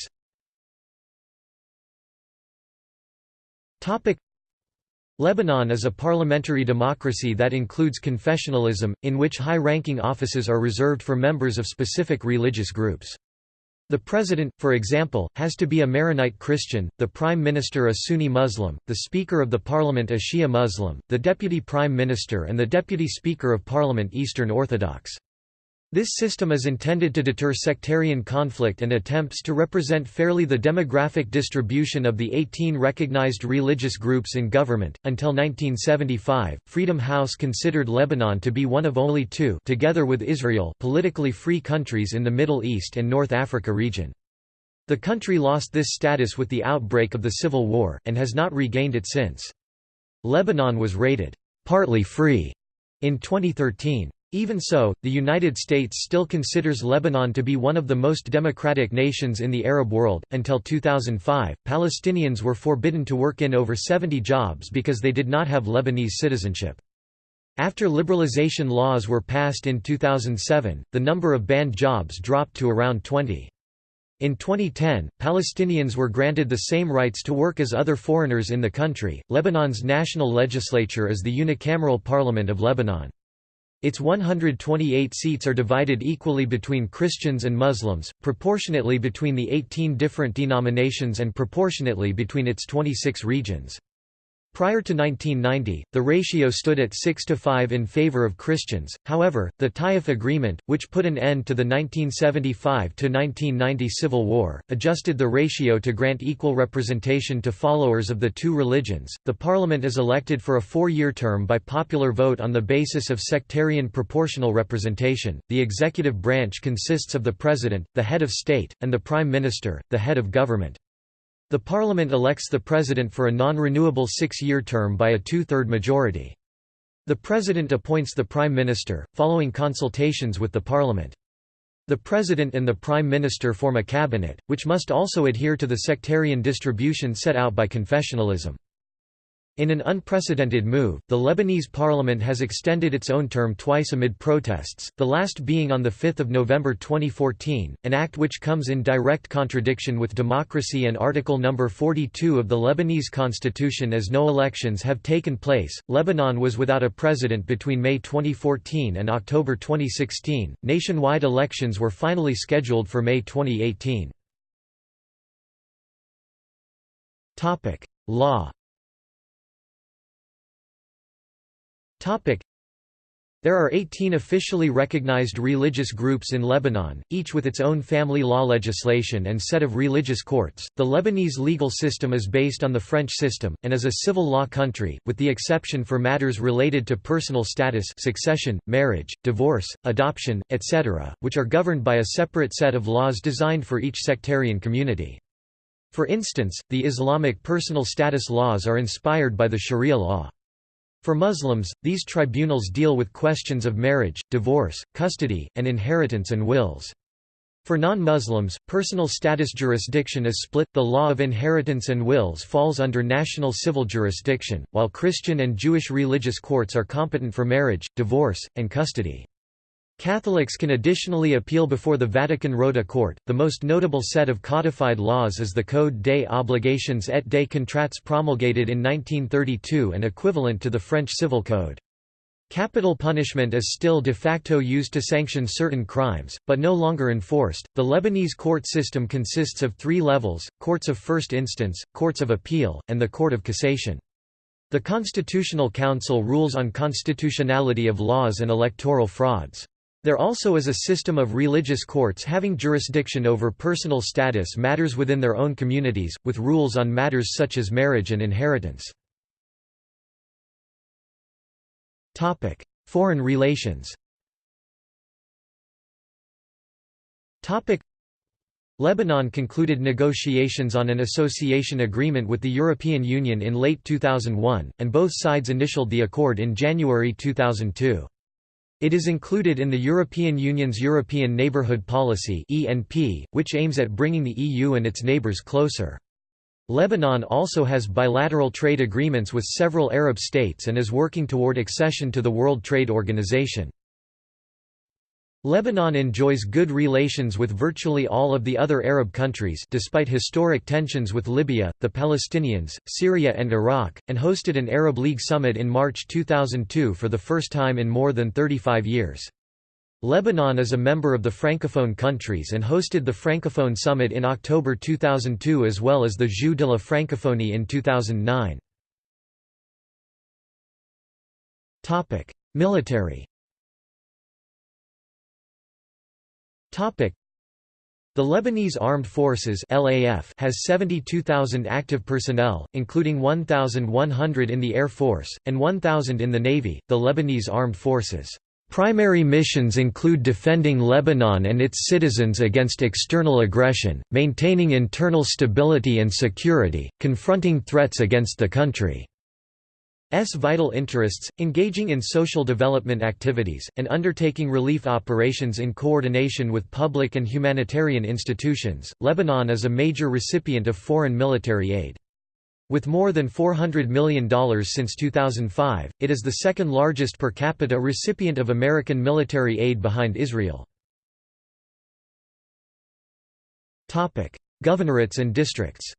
Topic: Lebanon is a parliamentary democracy that includes confessionalism, in which high-ranking offices are reserved for members of specific religious groups. The president, for example, has to be a Maronite Christian, the prime minister a Sunni Muslim, the speaker of the parliament a Shia Muslim, the deputy prime minister and the deputy speaker of parliament Eastern Orthodox. This system is intended to deter sectarian conflict and attempts to represent fairly the demographic distribution of the 18 recognized religious groups in government. Until 1975, Freedom House considered Lebanon to be one of only two, together with Israel, politically free countries in the Middle East and North Africa region. The country lost this status with the outbreak of the Civil War, and has not regained it since. Lebanon was rated partly free in 2013. Even so, the United States still considers Lebanon to be one of the most democratic nations in the Arab world. Until 2005, Palestinians were forbidden to work in over 70 jobs because they did not have Lebanese citizenship. After liberalization laws were passed in 2007, the number of banned jobs dropped to around 20. In 2010, Palestinians were granted the same rights to work as other foreigners in the country. Lebanon's national legislature is the unicameral parliament of Lebanon. Its 128 seats are divided equally between Christians and Muslims, proportionately between the 18 different denominations and proportionately between its 26 regions. Prior to 1990, the ratio stood at 6 to 5 in favor of Christians, however, the Taif Agreement, which put an end to the 1975 to 1990 Civil War, adjusted the ratio to grant equal representation to followers of the two religions. The parliament is elected for a four-year term by popular vote on the basis of sectarian proportional representation. The executive branch consists of the president, the head of state, and the prime minister, the head of government. The parliament elects the president for a non-renewable six-year term by a two-third majority. The president appoints the prime minister, following consultations with the parliament. The president and the prime minister form a cabinet, which must also adhere to the sectarian distribution set out by confessionalism. In an unprecedented move, the Lebanese parliament has extended its own term twice amid protests, the last being on 5 November 2014, an act which comes in direct contradiction with democracy and Article No. 42 of the Lebanese constitution as no elections have taken place. Lebanon was without a president between May 2014 and October 2016. Nationwide elections were finally scheduled for May 2018. Topic: Law There are 18 officially recognized religious groups in Lebanon, each with its own family law legislation and set of religious courts. The Lebanese legal system is based on the French system, and is a civil law country, with the exception for matters related to personal status succession, marriage, divorce, adoption, etc., which are governed by a separate set of laws designed for each sectarian community. For instance, the Islamic personal status laws are inspired by the Sharia law. For Muslims, these tribunals deal with questions of marriage, divorce, custody, and inheritance and wills. For non-Muslims, personal status jurisdiction is split, the law of inheritance and wills falls under national civil jurisdiction, while Christian and Jewish religious courts are competent for marriage, divorce, and custody. Catholics can additionally appeal before the Vatican Rota Court. The most notable set of codified laws is the Code des Obligations et des Contrats promulgated in 1932 and equivalent to the French Civil Code. Capital punishment is still de facto used to sanction certain crimes, but no longer enforced. The Lebanese court system consists of three levels courts of first instance, courts of appeal, and the Court of Cassation. The Constitutional Council rules on constitutionality of laws and electoral frauds. There also is a system of religious courts having jurisdiction over personal status matters within their own communities, with rules on matters such as marriage and inheritance. Foreign relations Lebanon concluded negotiations on an association agreement with the European Union in late 2001, and both sides initialed the accord in January 2002. It is included in the European Union's European Neighbourhood Policy which aims at bringing the EU and its neighbours closer. Lebanon also has bilateral trade agreements with several Arab states and is working toward accession to the World Trade Organization. Lebanon enjoys good relations with virtually all of the other Arab countries despite historic tensions with Libya, the Palestinians, Syria and Iraq, and hosted an Arab League summit in March 2002 for the first time in more than 35 years. Lebanon is a member of the Francophone countries and hosted the Francophone Summit in October 2002 as well as the Jeux de la Francophonie in 2009. Military The Lebanese Armed Forces (LAF) has 72,000 active personnel, including 1,100 in the Air Force and 1,000 in the Navy. The Lebanese Armed Forces Primary missions include defending Lebanon and its citizens against external aggression, maintaining internal stability and security, confronting threats against the country. S vital interests, engaging in social development activities, and undertaking relief operations in coordination with public and humanitarian institutions. Lebanon is a major recipient of foreign military aid. With more than $400 million since 2005, it is the second largest per capita recipient of American military aid behind Israel. Governorates and districts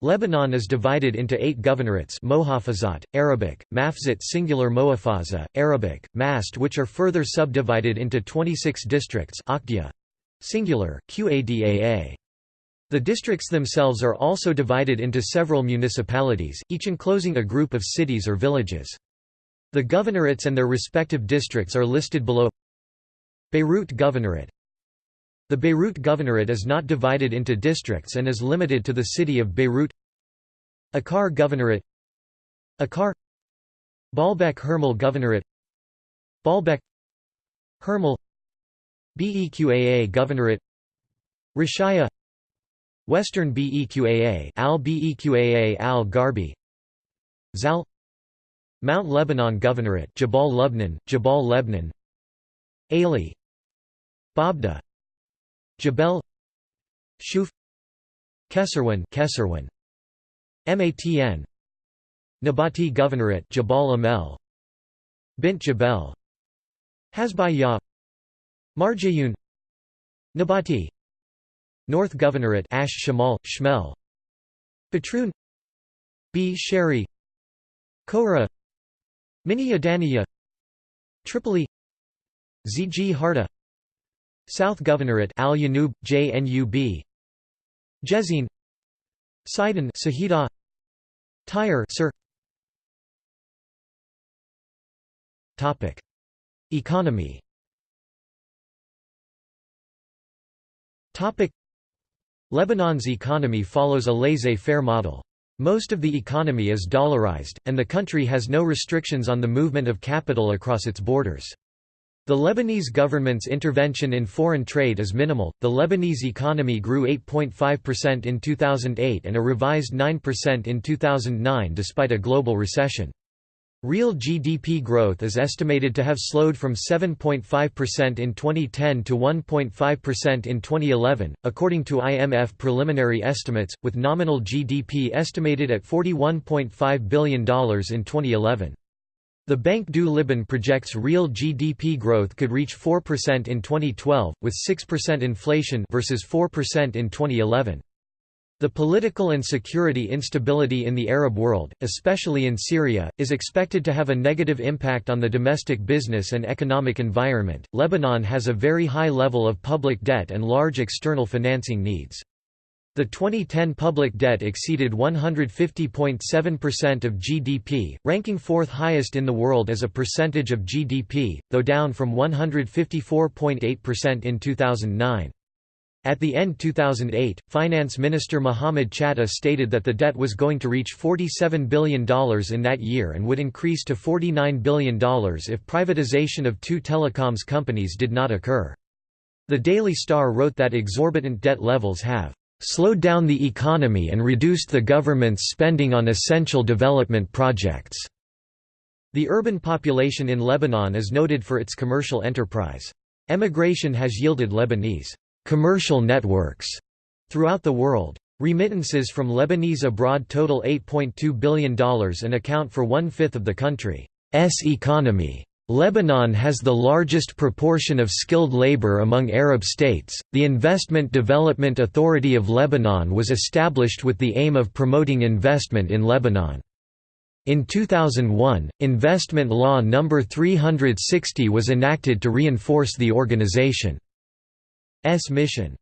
Lebanon is divided into eight governorates Mohafazat, Arabic, Mafzat singular Moafaza, Arabic, Mast which are further subdivided into 26 districts Aqdia, singular, Qadaa. The districts themselves are also divided into several municipalities, each enclosing a group of cities or villages. The governorates and their respective districts are listed below Beirut Governorate the Beirut Governorate is not divided into districts and is limited to the city of Beirut. Akkar Governorate Akkar Baalbek Hermel Governorate Baalbek Hermel Beqaa Governorate Rashaya Western Beqaa Al Beqaa Al Garbi Zal Mount Lebanon Governorate Jabal Lubnan Jabal Lebnan Aley Baabda Jbeil Shuf Kesserwan Kesserwan Matn Nabatieh Governorate Jabal Amel. Bint Jbeil. Hasbayah Marjayun Nabatieh. North Governorate Ash Shamal, Shmel. Batroun B. Sherry Koura Mini Adaniya. Tripoli. Zgharta South Governorate Al Yanub, JNUB Jezzine. Sidon Sahida. Tyre Sir. Topic. Economy. Topic. Lebanon's economy follows a laissez-faire model. Most of the economy is dollarized, and the country has no restrictions on the movement of capital across its borders. The Lebanese government's intervention in foreign trade is minimal. The Lebanese economy grew 8.5% in 2008 and a revised 9% in 2009 despite a global recession. Real GDP growth is estimated to have slowed from 7.5% in 2010 to 1.5% in 2011, according to IMF preliminary estimates, with nominal GDP estimated at $41.5 billion in 2011. The Banque du Liban projects real GDP growth could reach 4% in 2012, with 6% inflation versus 4% in 2011. The political and security instability in the Arab world, especially in Syria, is expected to have a negative impact on the domestic business and economic environment. Lebanon has a very high level of public debt and large external financing needs. The 2010 public debt exceeded 150.7% of GDP, ranking fourth highest in the world as a percentage of GDP, though down from 154.8% in 2009. At the end 2008, Finance Minister Mohamed Chatah stated that the debt was going to reach $47 billion in that year and would increase to $49 billion if privatization of two telecoms companies did not occur. The Daily Star wrote that exorbitant debt levels have slowed down the economy and reduced the government's spending on essential development projects. The urban population in Lebanon is noted for its commercial enterprise. Emigration has yielded Lebanese commercial networks throughout the world. Remittances from Lebanese abroad total $8.2 billion and account for one-fifth of the country's economy. Lebanon has the largest proportion of skilled labor among Arab states. The Investment Development Authority of Lebanon was established with the aim of promoting investment in Lebanon. In 2001, Investment Law No. 360 was enacted to reinforce the organization's mission.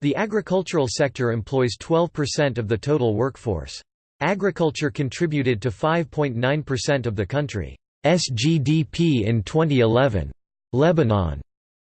The agricultural sector employs 12% of the total workforce. Agriculture contributed to 5.9% of the country. SGDP in 2011. Lebanon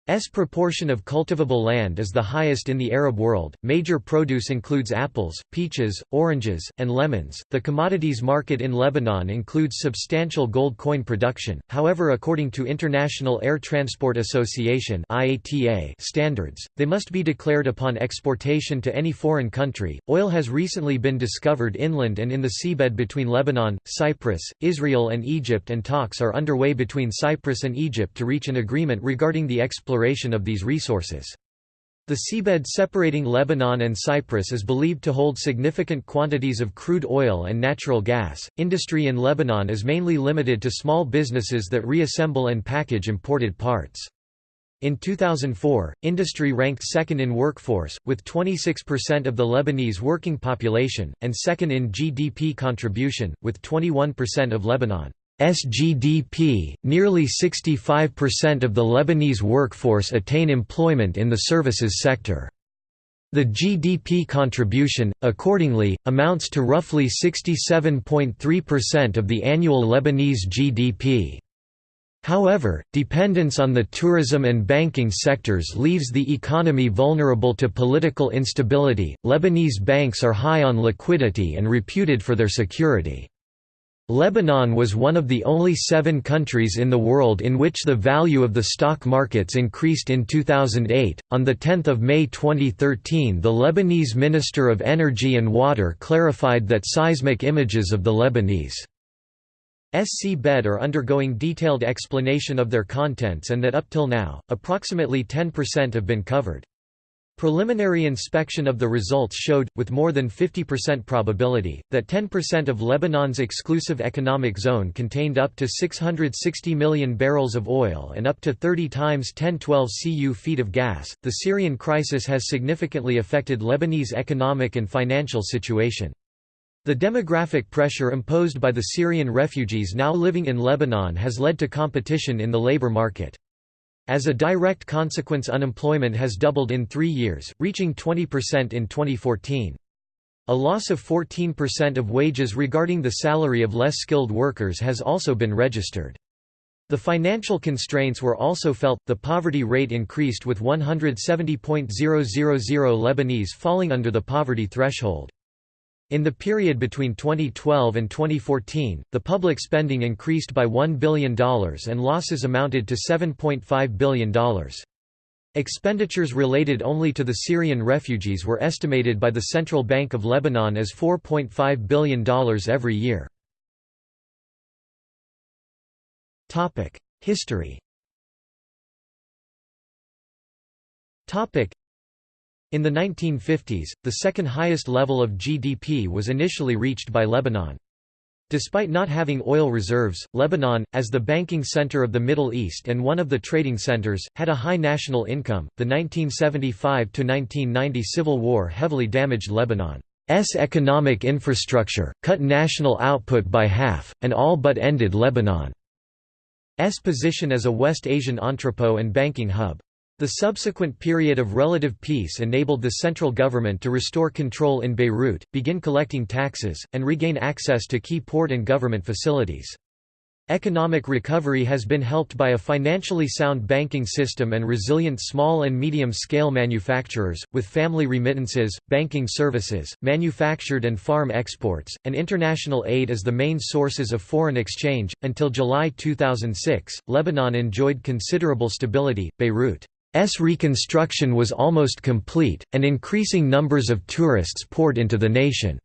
S proportion of cultivable land is the highest in the Arab world. Major produce includes apples, peaches, oranges, and lemons. The commodities market in Lebanon includes substantial gold coin production. However, according to International Air Transport Association (IATA) standards, they must be declared upon exportation to any foreign country. Oil has recently been discovered inland and in the seabed between Lebanon, Cyprus, Israel, and Egypt, and talks are underway between Cyprus and Egypt to reach an agreement regarding the exploration exploration of these resources. The seabed separating Lebanon and Cyprus is believed to hold significant quantities of crude oil and natural gas. Industry in Lebanon is mainly limited to small businesses that reassemble and package imported parts. In 2004, industry ranked second in workforce, with 26% of the Lebanese working population, and second in GDP contribution, with 21% of Lebanon. SGDP, nearly 65% of the Lebanese workforce attain employment in the services sector. The GDP contribution, accordingly, amounts to roughly 67.3% of the annual Lebanese GDP. However, dependence on the tourism and banking sectors leaves the economy vulnerable to political instability. Lebanese banks are high on liquidity and reputed for their security. Lebanon was one of the only seven countries in the world in which the value of the stock markets increased in 2008. On 10 May 2013, the Lebanese Minister of Energy and Water clarified that seismic images of the Lebanese SC bed are undergoing detailed explanation of their contents and that up till now, approximately 10% have been covered. Preliminary inspection of the results showed, with more than 50% probability, that 10% of Lebanon's exclusive economic zone contained up to 660 million barrels of oil and up to 30 times 1012 cu feet of gas. The Syrian crisis has significantly affected Lebanese economic and financial situation. The demographic pressure imposed by the Syrian refugees now living in Lebanon has led to competition in the labor market. As a direct consequence unemployment has doubled in three years, reaching 20% in 2014. A loss of 14% of wages regarding the salary of less skilled workers has also been registered. The financial constraints were also felt, the poverty rate increased with 170.000 Lebanese falling under the poverty threshold. In the period between 2012 and 2014, the public spending increased by $1 billion and losses amounted to $7.5 billion. Expenditures related only to the Syrian refugees were estimated by the Central Bank of Lebanon as $4.5 billion every year. History in the 1950s, the second highest level of GDP was initially reached by Lebanon. Despite not having oil reserves, Lebanon, as the banking center of the Middle East and one of the trading centers, had a high national income. The 1975 1990 civil war heavily damaged Lebanon's economic infrastructure, cut national output by half, and all but ended Lebanon's position as a West Asian entrepot and banking hub. The subsequent period of relative peace enabled the central government to restore control in Beirut, begin collecting taxes, and regain access to key port and government facilities. Economic recovery has been helped by a financially sound banking system and resilient small and medium-scale manufacturers, with family remittances, banking services, manufactured and farm exports, and international aid as the main sources of foreign exchange. Until July 2006, Lebanon enjoyed considerable stability. Beirut S reconstruction was almost complete, and increasing numbers of tourists poured into the nation's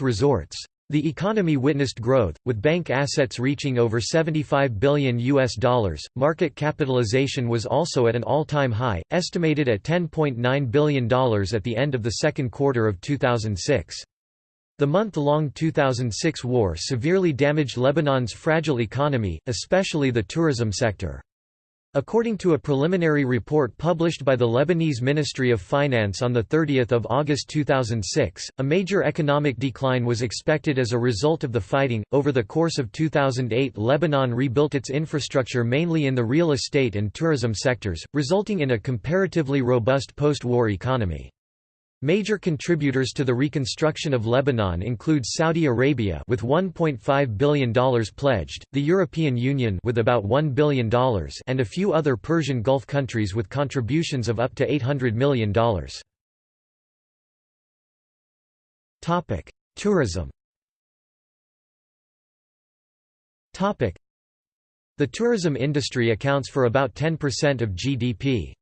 resorts. The economy witnessed growth, with bank assets reaching over 75 billion US dollars. Market capitalization was also at an all-time high, estimated at $10.9 billion at the end of the second quarter of 2006. The month-long 2006 war severely damaged Lebanon's fragile economy, especially the tourism sector. According to a preliminary report published by the Lebanese Ministry of Finance on 30 August 2006, a major economic decline was expected as a result of the fighting. Over the course of 2008, Lebanon rebuilt its infrastructure mainly in the real estate and tourism sectors, resulting in a comparatively robust post war economy. Major contributors to the reconstruction of Lebanon include Saudi Arabia with $1.5 billion pledged, the European Union with about $1 billion and a few other Persian Gulf countries with contributions of up to $800 million. Tourism The tourism industry accounts for about 10% of GDP.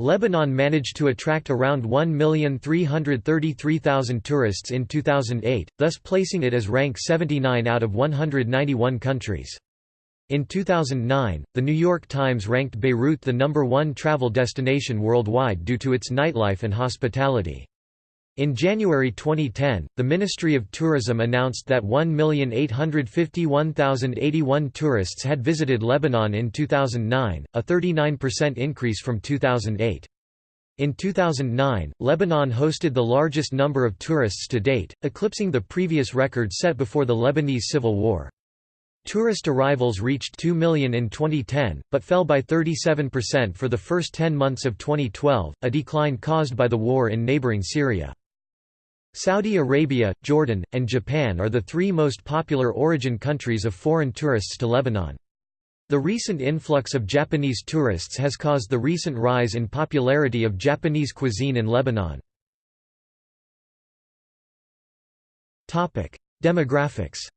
Lebanon managed to attract around 1,333,000 tourists in 2008, thus placing it as rank 79 out of 191 countries. In 2009, The New York Times ranked Beirut the number one travel destination worldwide due to its nightlife and hospitality. In January 2010, the Ministry of Tourism announced that 1,851,081 tourists had visited Lebanon in 2009, a 39% increase from 2008. In 2009, Lebanon hosted the largest number of tourists to date, eclipsing the previous record set before the Lebanese Civil War. Tourist arrivals reached 2 million in 2010, but fell by 37% for the first 10 months of 2012, a decline caused by the war in neighboring Syria. Saudi Arabia, Jordan, and Japan are the three most popular origin countries of foreign tourists to Lebanon. The recent influx of Japanese tourists has caused the recent rise in popularity of Japanese cuisine in Lebanon. Demographics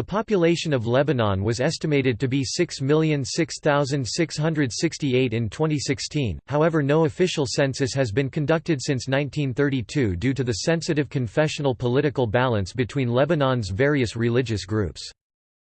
the population of Lebanon was estimated to be 6,006,668 in 2016, however no official census has been conducted since 1932 due to the sensitive confessional political balance between Lebanon's various religious groups.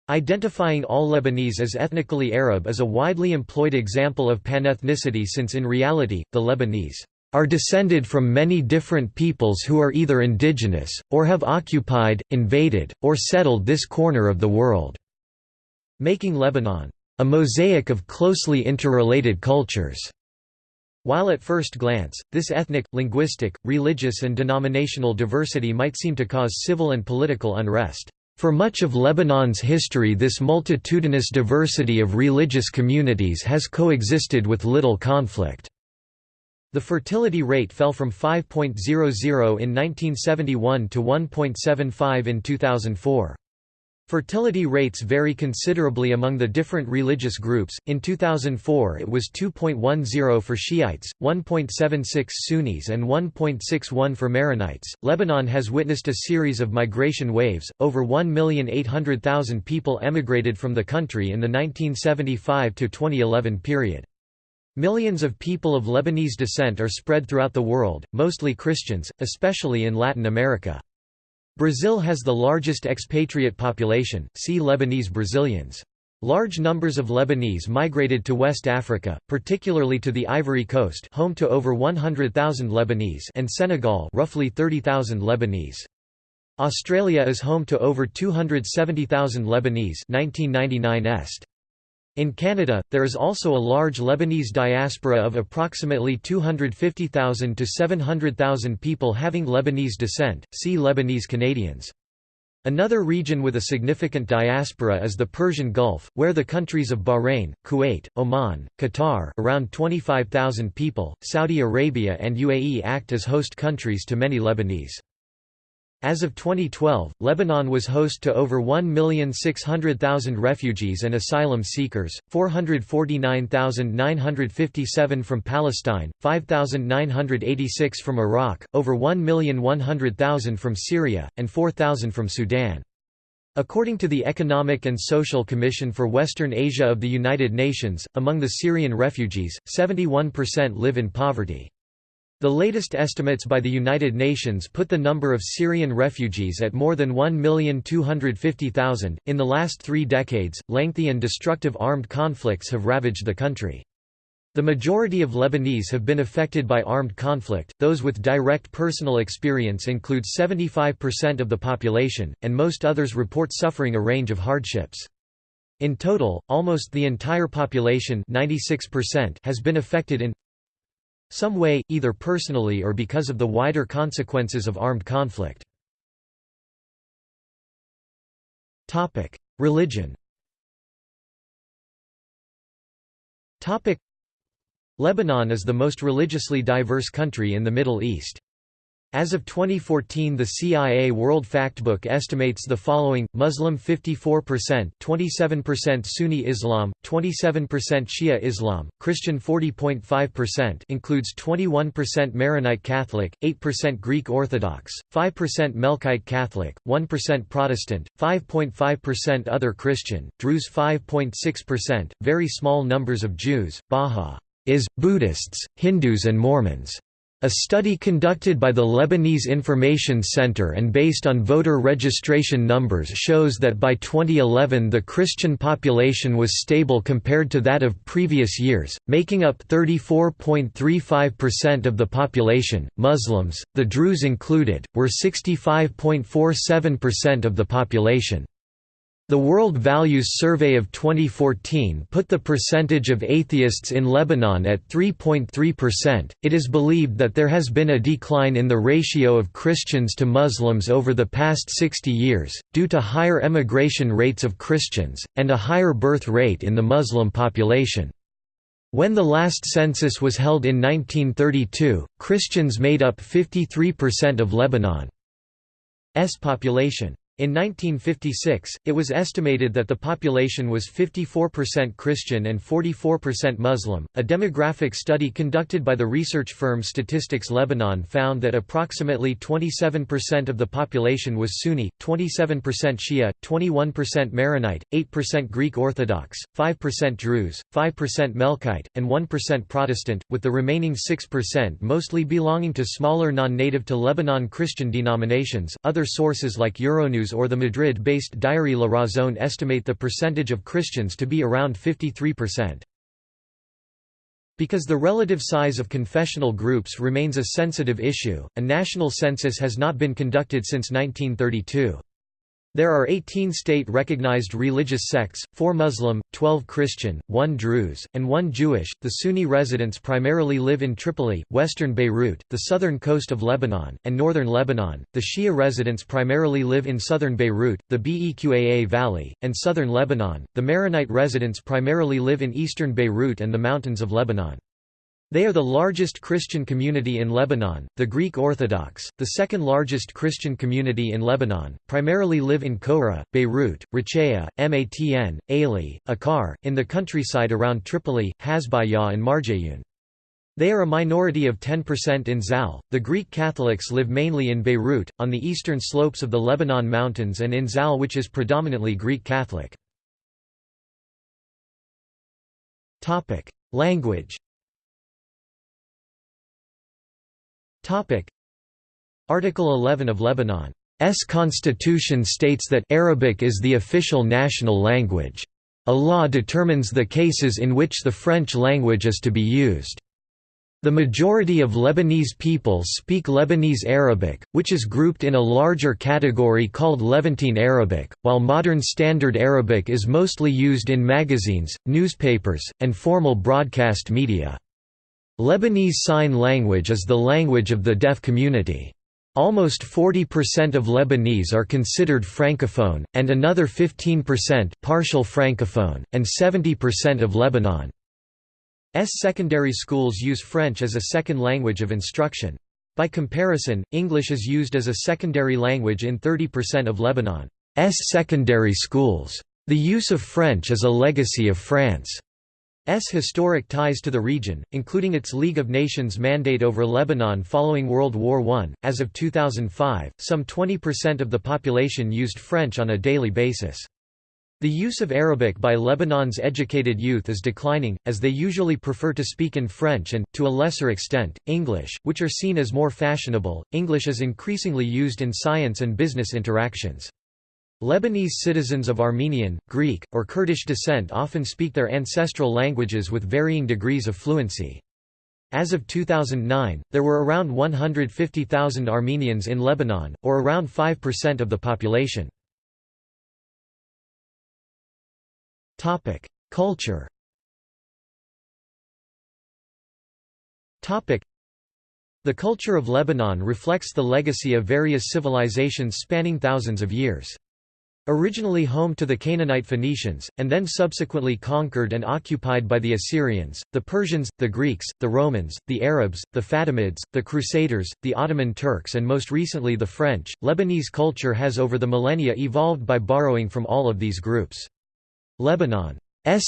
Identifying all Lebanese as ethnically Arab is a widely employed example of panethnicity since in reality, the Lebanese are descended from many different peoples who are either indigenous, or have occupied, invaded, or settled this corner of the world", making Lebanon, "...a mosaic of closely interrelated cultures." While at first glance, this ethnic, linguistic, religious and denominational diversity might seem to cause civil and political unrest. For much of Lebanon's history this multitudinous diversity of religious communities has coexisted with little conflict. The fertility rate fell from 5.00 in 1971 to 1.75 in 2004. Fertility rates vary considerably among the different religious groups. In 2004, it was 2.10 for Shiites, 1.76 Sunnis, and 1.61 for Maronites. Lebanon has witnessed a series of migration waves. Over 1,800,000 people emigrated from the country in the 1975 to 2011 period. Millions of people of Lebanese descent are spread throughout the world, mostly Christians, especially in Latin America. Brazil has the largest expatriate population, see Lebanese Brazilians. Large numbers of Lebanese migrated to West Africa, particularly to the Ivory Coast home to over 100,000 Lebanese and Senegal roughly 30,000 Lebanese. Australia is home to over 270,000 Lebanese 1999 est. In Canada, there is also a large Lebanese diaspora of approximately 250,000 to 700,000 people having Lebanese descent, see Lebanese Canadians. Another region with a significant diaspora is the Persian Gulf, where the countries of Bahrain, Kuwait, Oman, Qatar around 25,000 people, Saudi Arabia and UAE act as host countries to many Lebanese. As of 2012, Lebanon was host to over 1,600,000 refugees and asylum seekers, 449,957 from Palestine, 5,986 from Iraq, over 1,100,000 from Syria, and 4,000 from Sudan. According to the Economic and Social Commission for Western Asia of the United Nations, among the Syrian refugees, 71% live in poverty. The latest estimates by the United Nations put the number of Syrian refugees at more than 1,250,000. In the last three decades, lengthy and destructive armed conflicts have ravaged the country. The majority of Lebanese have been affected by armed conflict, those with direct personal experience include 75% of the population, and most others report suffering a range of hardships. In total, almost the entire population 96% has been affected in some way, either personally or because of the wider consequences of armed conflict. Religion Lebanon is the most religiously diverse country in the Middle East. As of 2014 the CIA World Factbook estimates the following, Muslim 54%, 27% Sunni Islam, 27% Shia Islam, Christian 40.5% includes 21% Maronite Catholic, 8% Greek Orthodox, 5% Melkite Catholic, 1% Protestant, 5.5% other Christian, Druze 5.6%, very small numbers of Jews, Bahá'ís, Buddhists, Hindus and Mormons. A study conducted by the Lebanese Information Center and based on voter registration numbers shows that by 2011 the Christian population was stable compared to that of previous years, making up 34.35% of the population. Muslims, the Druze included, were 65.47% of the population. The World Values Survey of 2014 put the percentage of atheists in Lebanon at 3.3%. It is believed that there has been a decline in the ratio of Christians to Muslims over the past 60 years, due to higher emigration rates of Christians, and a higher birth rate in the Muslim population. When the last census was held in 1932, Christians made up 53% of Lebanon's population. In 1956, it was estimated that the population was 54% Christian and 44% Muslim. A demographic study conducted by the research firm Statistics Lebanon found that approximately 27% of the population was Sunni, 27% Shia, 21% Maronite, 8% Greek Orthodox, 5% Druze, 5% Melkite, and 1% Protestant, with the remaining 6% mostly belonging to smaller non-native to Lebanon Christian denominations. Other sources like Euronews Or the Madrid-based Diary La Razón estimate the percentage of Christians to be around 53%. Because the relative size of confessional groups remains a sensitive issue, a national census has not been conducted since 1932. There are 18 state-recognized religious sects, 4 Muslim, 12 Christian, 1 Druze, and 1 Jewish. The Sunni residents primarily live in Tripoli, western Beirut, the southern coast of Lebanon, and northern Lebanon. The Shia residents primarily live in southern Beirut, the Beqaa Valley, and southern Lebanon. The Maronite residents primarily live in eastern Beirut and the mountains of Lebanon. They are the largest Christian community in Lebanon. The Greek Orthodox, the second largest Christian community in Lebanon, primarily live in Koura, Beirut, Rachaya, Matn, Aley, Akkar, in the countryside around Tripoli, Hasbaya, and Marjayoun. They are a minority of 10% in Zal. The Greek Catholics live mainly in Beirut, on the eastern slopes of the Lebanon Mountains, and in Zal, which is predominantly Greek Catholic. Language Article 11 of Lebanon's constitution states that Arabic is the official national language. A law determines the cases in which the French language is to be used. The majority of Lebanese people speak Lebanese Arabic, which is grouped in a larger category called Levantine Arabic, while modern Standard Arabic is mostly used in magazines, newspapers, and formal broadcast media. Lebanese Sign Language is the language of the deaf community. Almost 40% of Lebanese are considered francophone, and another 15% partial francophone, and 70% of Lebanon S secondary schools use French as a second language of instruction. By comparison, English is used as a secondary language in 30% of Lebanon's secondary schools. The use of French is a legacy of France's historic ties to the region, including its League of Nations mandate over Lebanon following World War I. As of 2005, some 20% of the population used French on a daily basis. The use of Arabic by Lebanon's educated youth is declining, as they usually prefer to speak in French and, to a lesser extent, English, which are seen as more fashionable. English is increasingly used in science and business interactions. Lebanese citizens of Armenian, Greek, or Kurdish descent often speak their ancestral languages with varying degrees of fluency. As of 2009, there were around 150,000 Armenians in Lebanon, or around 5% of the population. Culture. The culture of Lebanon reflects the legacy of various civilizations spanning thousands of years. Originally home to the Canaanite Phoenicians, and then subsequently conquered and occupied by the Assyrians, the Persians, the Greeks, the Romans, the Arabs, the Fatimids, the Crusaders, the Ottoman Turks and most recently the French, Lebanese culture has over the millennia evolved by borrowing from all of these groups. Lebanon's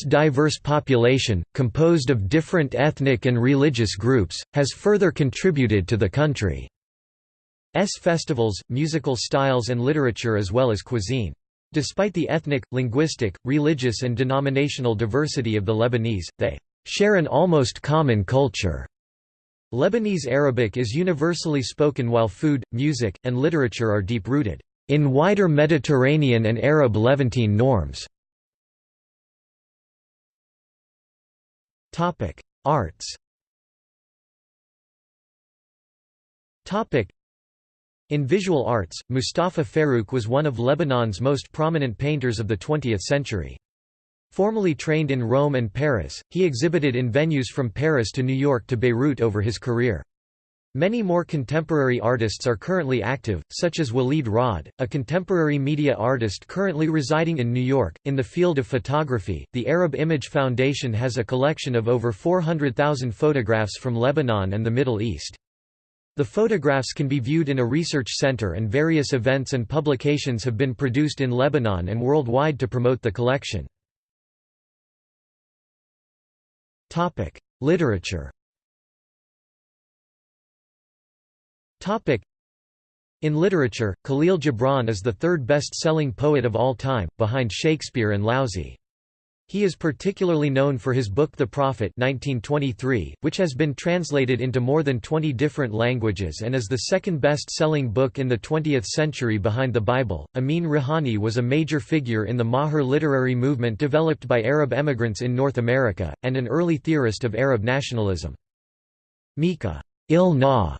diverse population, composed of different ethnic and religious groups, has further contributed to the country's festivals, musical styles and literature as well as cuisine. Despite the ethnic, linguistic, religious and denominational diversity of the Lebanese, they share an almost common culture. Lebanese Arabic is universally spoken while food, music, and literature are deep-rooted in wider Mediterranean and Arab Levantine norms. Arts. In visual arts, Moustafa Farroukh was one of Lebanon's most prominent painters of the 20th century. Formally trained in Rome and Paris, he exhibited in venues from Paris to New York to Beirut over his career. Many more contemporary artists are currently active, such as Walid Raad, a contemporary media artist currently residing in New York. In the field of photography, the Arab Image Foundation has a collection of over 400,000 photographs from Lebanon and the Middle East. The photographs can be viewed in a research center and various events and publications have been produced in Lebanon and worldwide to promote the collection. Literature In literature, Khalil Gibran is the third best-selling poet of all time, behind Shakespeare and Laozi. He is particularly known for his book The Prophet 1923, which has been translated into more than 20 different languages and is the second best-selling book in the 20th century behind the Bible. Ameen Rihani was a major figure in the Mahjar literary movement developed by Arab emigrants in North America, and an early theorist of Arab nationalism. Mika il Na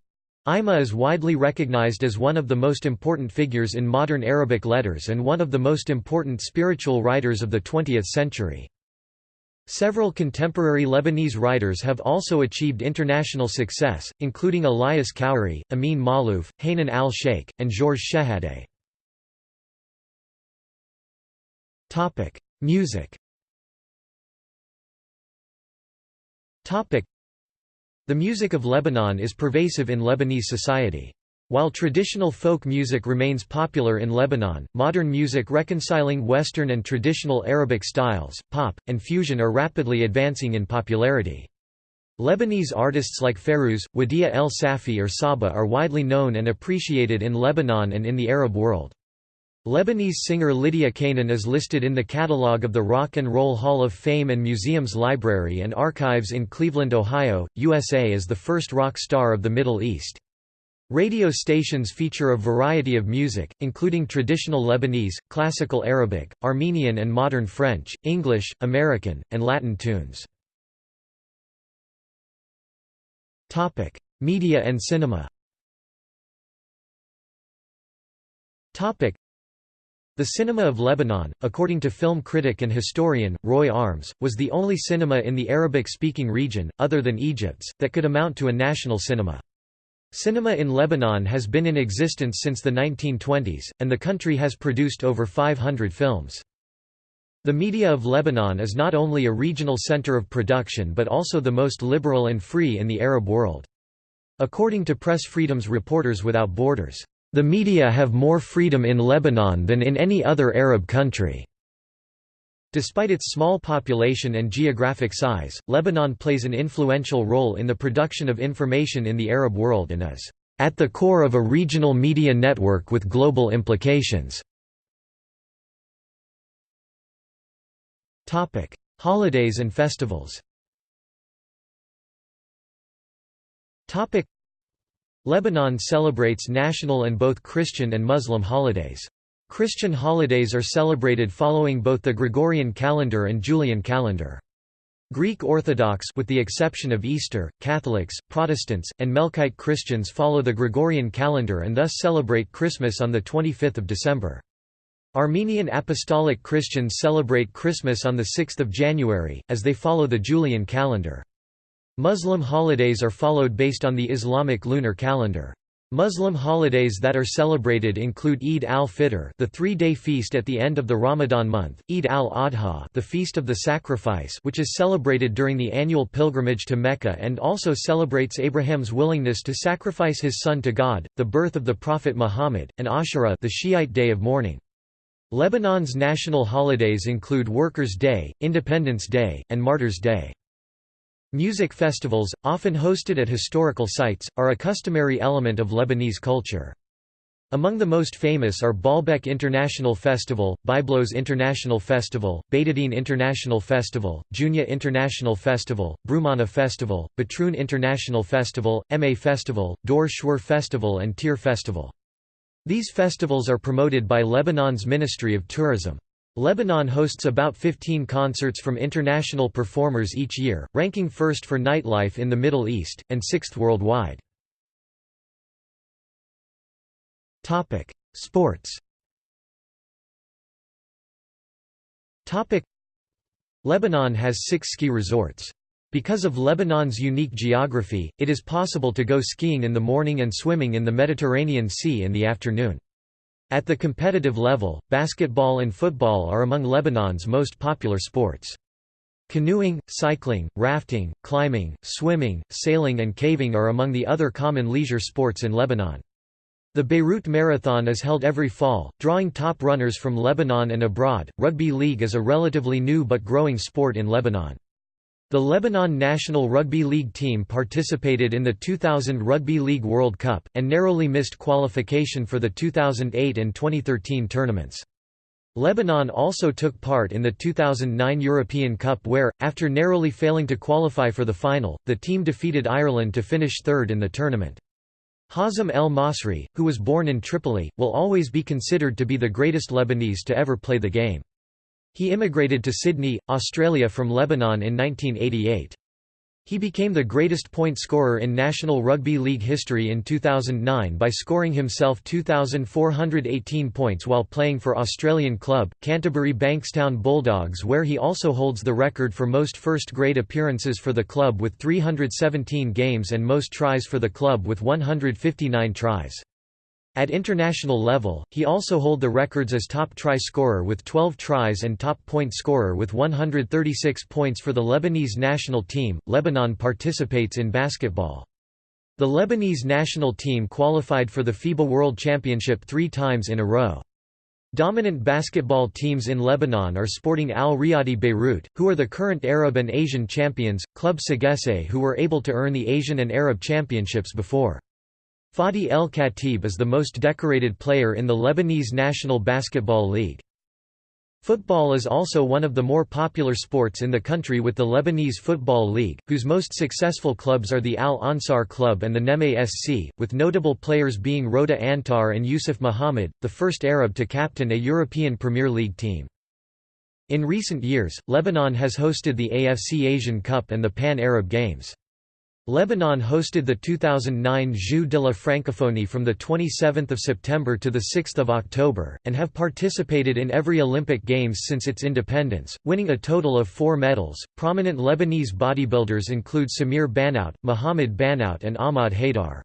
Ima is widely recognized as one of the most important figures in modern Arabic letters and one of the most important spiritual writers of the 20th century. Several contemporary Lebanese writers have also achieved international success, including Elias Khoury, Amin Maalouf, Hanan al-Shaykh, and Georges Schehadé. Music the music of Lebanon is pervasive in Lebanese society. While traditional folk music remains popular in Lebanon, modern music reconciling Western and traditional Arabic styles, pop, and fusion are rapidly advancing in popularity. Lebanese artists like Fairuz, Wadih El Safi or Sabah are widely known and appreciated in Lebanon and in the Arab world. Lebanese singer Lydia Canaan is listed in the catalogue of the Rock and Roll Hall of Fame and Museums Library and Archives in Cleveland, Ohio, USA as the first rock star of the Middle East. Radio stations feature a variety of music, including traditional Lebanese, classical Arabic, Armenian and modern French, English, American, and Latin tunes. Media and cinema the cinema of Lebanon, according to film critic and historian, Roy Armes, was the only cinema in the Arabic-speaking region, other than Egypt's, that could amount to a national cinema. Cinema in Lebanon has been in existence since the 1920s, and the country has produced over 500 films. The media of Lebanon is not only a regional center of production but also the most liberal and free in the Arab world. According to Press Freedom's Reporters Without Borders, "...the media have more freedom in Lebanon than in any other Arab country." Despite its small population and geographic size, Lebanon plays an influential role in the production of information in the Arab world and is at the core of a regional media network with global implications. Holidays and festivals Lebanon celebrates national and both Christian and Muslim holidays. Christian holidays are celebrated following both the Gregorian calendar and Julian calendar. Greek Orthodox with the exception of Easter, Catholics, Protestants, and Melkite Christians follow the Gregorian calendar and thus celebrate Christmas on 25 December. Armenian Apostolic Christians celebrate Christmas on 6 January, as they follow the Julian calendar. Muslim holidays are followed based on the Islamic lunar calendar. Muslim holidays that are celebrated include Eid al-Fitr, the three-day feast at the end of the Ramadan month, Eid al-Adha, the feast of the sacrifice, which is celebrated during the annual pilgrimage to Mecca and also celebrates Abraham's willingness to sacrifice his son to God, the birth of the Prophet Muhammad, and Ashura, the Shiite day of mourning. Lebanon's national holidays include Workers' Day, Independence Day, and Martyrs' Day. Music festivals, often hosted at historical sites, are a customary element of Lebanese culture. Among the most famous are Baalbek International Festival, Byblos International Festival, Beiteddine International Festival, Jounieh International Festival, Broumana Festival, Batroun International Festival, Ma Festival, Dor Shwar Festival and Tir Festival. These festivals are promoted by Lebanon's Ministry of Tourism. Lebanon hosts about 15 concerts from international performers each year, ranking first for nightlife in the Middle East, and sixth worldwide. Sports Lebanon has six ski resorts. Because of Lebanon's unique geography, it is possible to go skiing in the morning and swimming in the Mediterranean Sea in the afternoon. At the competitive level, basketball and football are among Lebanon's most popular sports. Canoeing, cycling, rafting, climbing, swimming, sailing and caving are among the other common leisure sports in Lebanon. The Beirut Marathon is held every fall, drawing top runners from Lebanon and abroad. Rugby league is a relatively new but growing sport in Lebanon. The Lebanon national rugby league team participated in the 2000 Rugby League World Cup, and narrowly missed qualification for the 2008 and 2013 tournaments. Lebanon also took part in the 2009 European Cup where, after narrowly failing to qualify for the final, the team defeated Ireland to finish third in the tournament. Hazem El Masri, who was born in Tripoli, will always be considered to be the greatest Lebanese to ever play the game. He immigrated to Sydney, Australia from Lebanon in 1988. He became the greatest point scorer in National Rugby League history in 2009 by scoring himself 2,418 points while playing for Australian club, Canterbury Bankstown Bulldogs where he also holds the record for most first-grade appearances for the club with 317 games and most tries for the club with 159 tries. At international level, he also hold the records as top try scorer with 12 tries and top point scorer with 136 points for the Lebanese national team. Lebanon participates in basketball. The Lebanese national team qualified for the FIBA World Championship three times in a row. Dominant basketball teams in Lebanon are Sporting Al Riyadi Beirut, who are the current Arab and Asian champions, Club Sagesse who were able to earn the Asian and Arab championships before. Fadi El Khatib is the most decorated player in the Lebanese National Basketball League. Football is also one of the more popular sports in the country with the Lebanese Football League, whose most successful clubs are the Al Ansar Club and the Nejmeh SC, with notable players being Roda Antar and Yusuf Muhammad, the first Arab to captain a European Premier League team. In recent years, Lebanon has hosted the AFC Asian Cup and the Pan-Arab Games. Lebanon hosted the 2009 Jeux de la Francophonie from 27 September to 6 October, and have participated in every Olympic Games since its independence, winning a total of four medals. Prominent Lebanese bodybuilders include Samir Bannout, Mohamed Bannout, and Ahmad Haidar.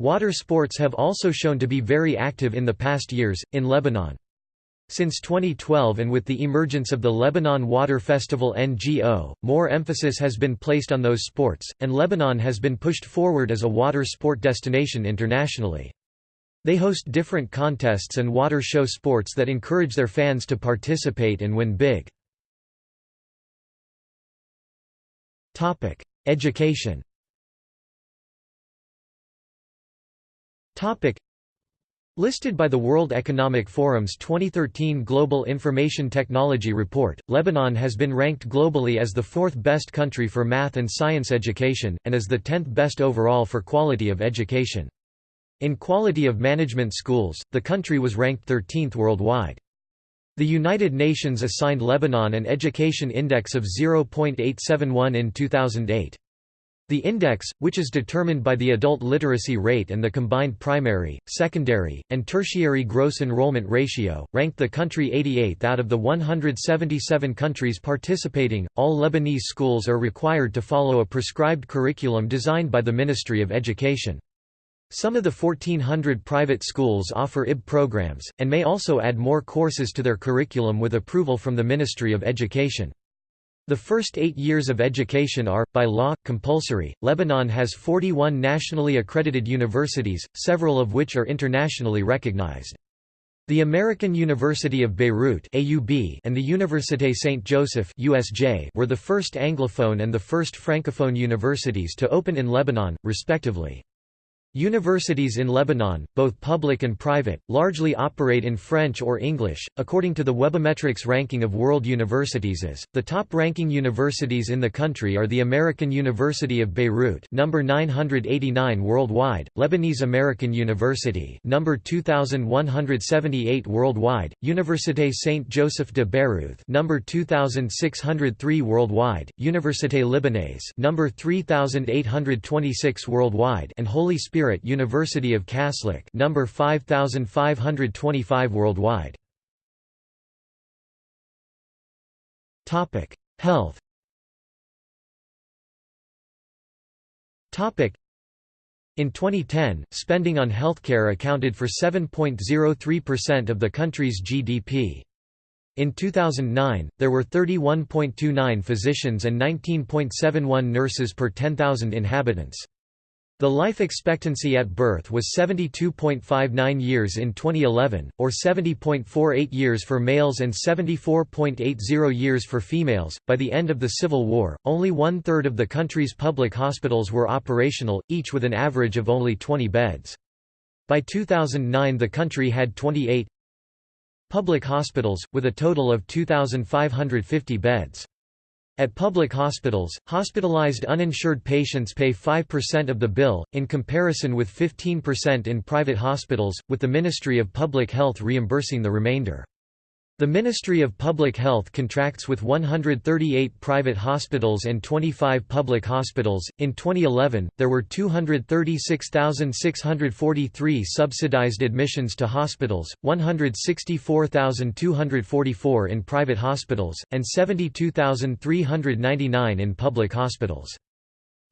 Water sports have also shown to be very active in the past years, in Lebanon. Since 2012 and with the emergence of the Lebanon Water Festival NGO, more emphasis has been placed on those sports, and Lebanon has been pushed forward as a water sport destination internationally. They host different contests and water show sports that encourage their fans to participate and win big. Education Listed by the World Economic Forum's 2013 Global Information Technology Report, Lebanon has been ranked globally as the fourth best country for math and science education, and as the tenth best overall for quality of education. In quality of management schools, the country was ranked 13th worldwide. The United Nations assigned Lebanon an education index of 0.871 in 2008. The index, which is determined by the adult literacy rate and the combined primary, secondary, and tertiary gross enrollment ratio, ranked the country 88th out of the 177 countries participating. All Lebanese schools are required to follow a prescribed curriculum designed by the Ministry of Education. Some of the 1400 private schools offer IB programs, and may also add more courses to their curriculum with approval from the Ministry of Education. The first eight years of education are, by law, compulsory. Lebanon has 41 nationally accredited universities, several of which are internationally recognized. The American University of Beirut AUB and the Université Saint Joseph USJ were the first Anglophone and the first Francophone universities to open in Lebanon, respectively. Universities in Lebanon, both public and private, largely operate in French or English. According to the Webometrics ranking of world universities the top ranking universities in the country are the American University of Beirut, number 989 worldwide, Lebanese American University, number 2178 worldwide, Université Saint Joseph de Beirut, number 2603 worldwide, Université Libanaise, number 3826 worldwide, and Holy Spirit Spirit University of Kaslik number 5525 worldwide. Topic: Health. Topic: in 2010, spending on healthcare accounted for 7.03% of the country's GDP. In 2009, there were 31.29 physicians and 19.71 nurses per 10,000 inhabitants. The life expectancy at birth was 72.59 years in 2011, or 70.48 years for males and 74.80 years for females. By the end of the Civil War, only one third of the country's public hospitals were operational, each with an average of only 20 beds. By 2009, the country had 28 public hospitals, with a total of 2,550 beds. At public hospitals, hospitalized uninsured patients pay 5% of the bill, in comparison with 15% in private hospitals, with the Ministry of Public Health reimbursing the remainder. The Ministry of Public Health contracts with 138 private hospitals and 25 public hospitals. In 2011, there were 236,643 subsidized admissions to hospitals, 164,244 in private hospitals, and 72,399 in public hospitals.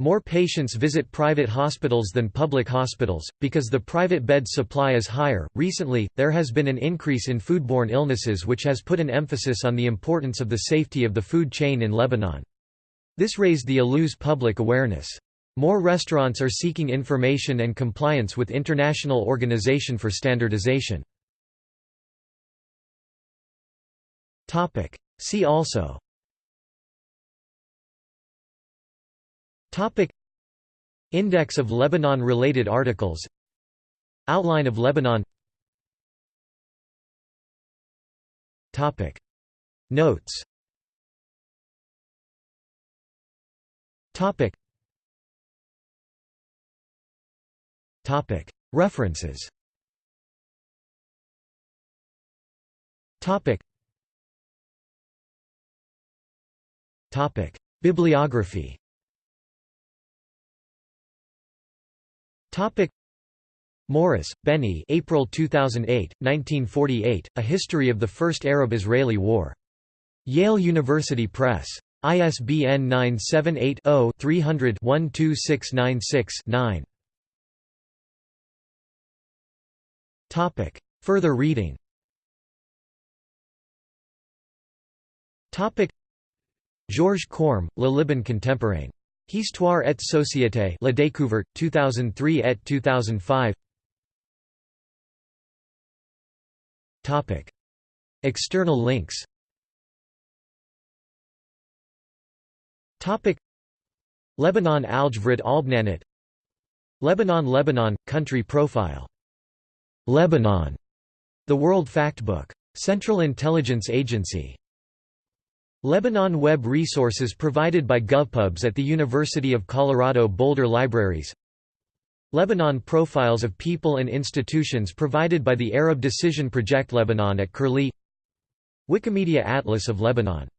More patients visit private hospitals than public hospitals, because the private bed supply is higher. Recently, there has been an increase in foodborne illnesses, which has put an emphasis on the importance of the safety of the food chain in Lebanon. This raised the ALU's public awareness. More restaurants are seeking information and compliance with International Organization for Standardization. See also Topic. Index of Lebanon-related articles. Outline of Lebanon. Topic. Notes. Topic. Topic. References. Topic. Topic. Bibliography Topic Morris, Benny April 2008, 1948, A History of the First Arab-Israeli War. Yale University Press. ISBN 978 0 300 12696 Topic. Further reading. Georges Corm, Le Liban contemporain. Histoire et société La Découverte, 2003 et 2005 Topic. External links Topic. Lebanon Aljavrid Albnanit Lebanon Lebanon – Country Profile. Lebanon. The World Factbook. Central Intelligence Agency. Lebanon web resources provided by GovPubs at the University of Colorado Boulder Libraries. Lebanon profiles of people and institutions provided by the Arab Decision Project Lebanon at Curlie. Wikimedia Atlas of Lebanon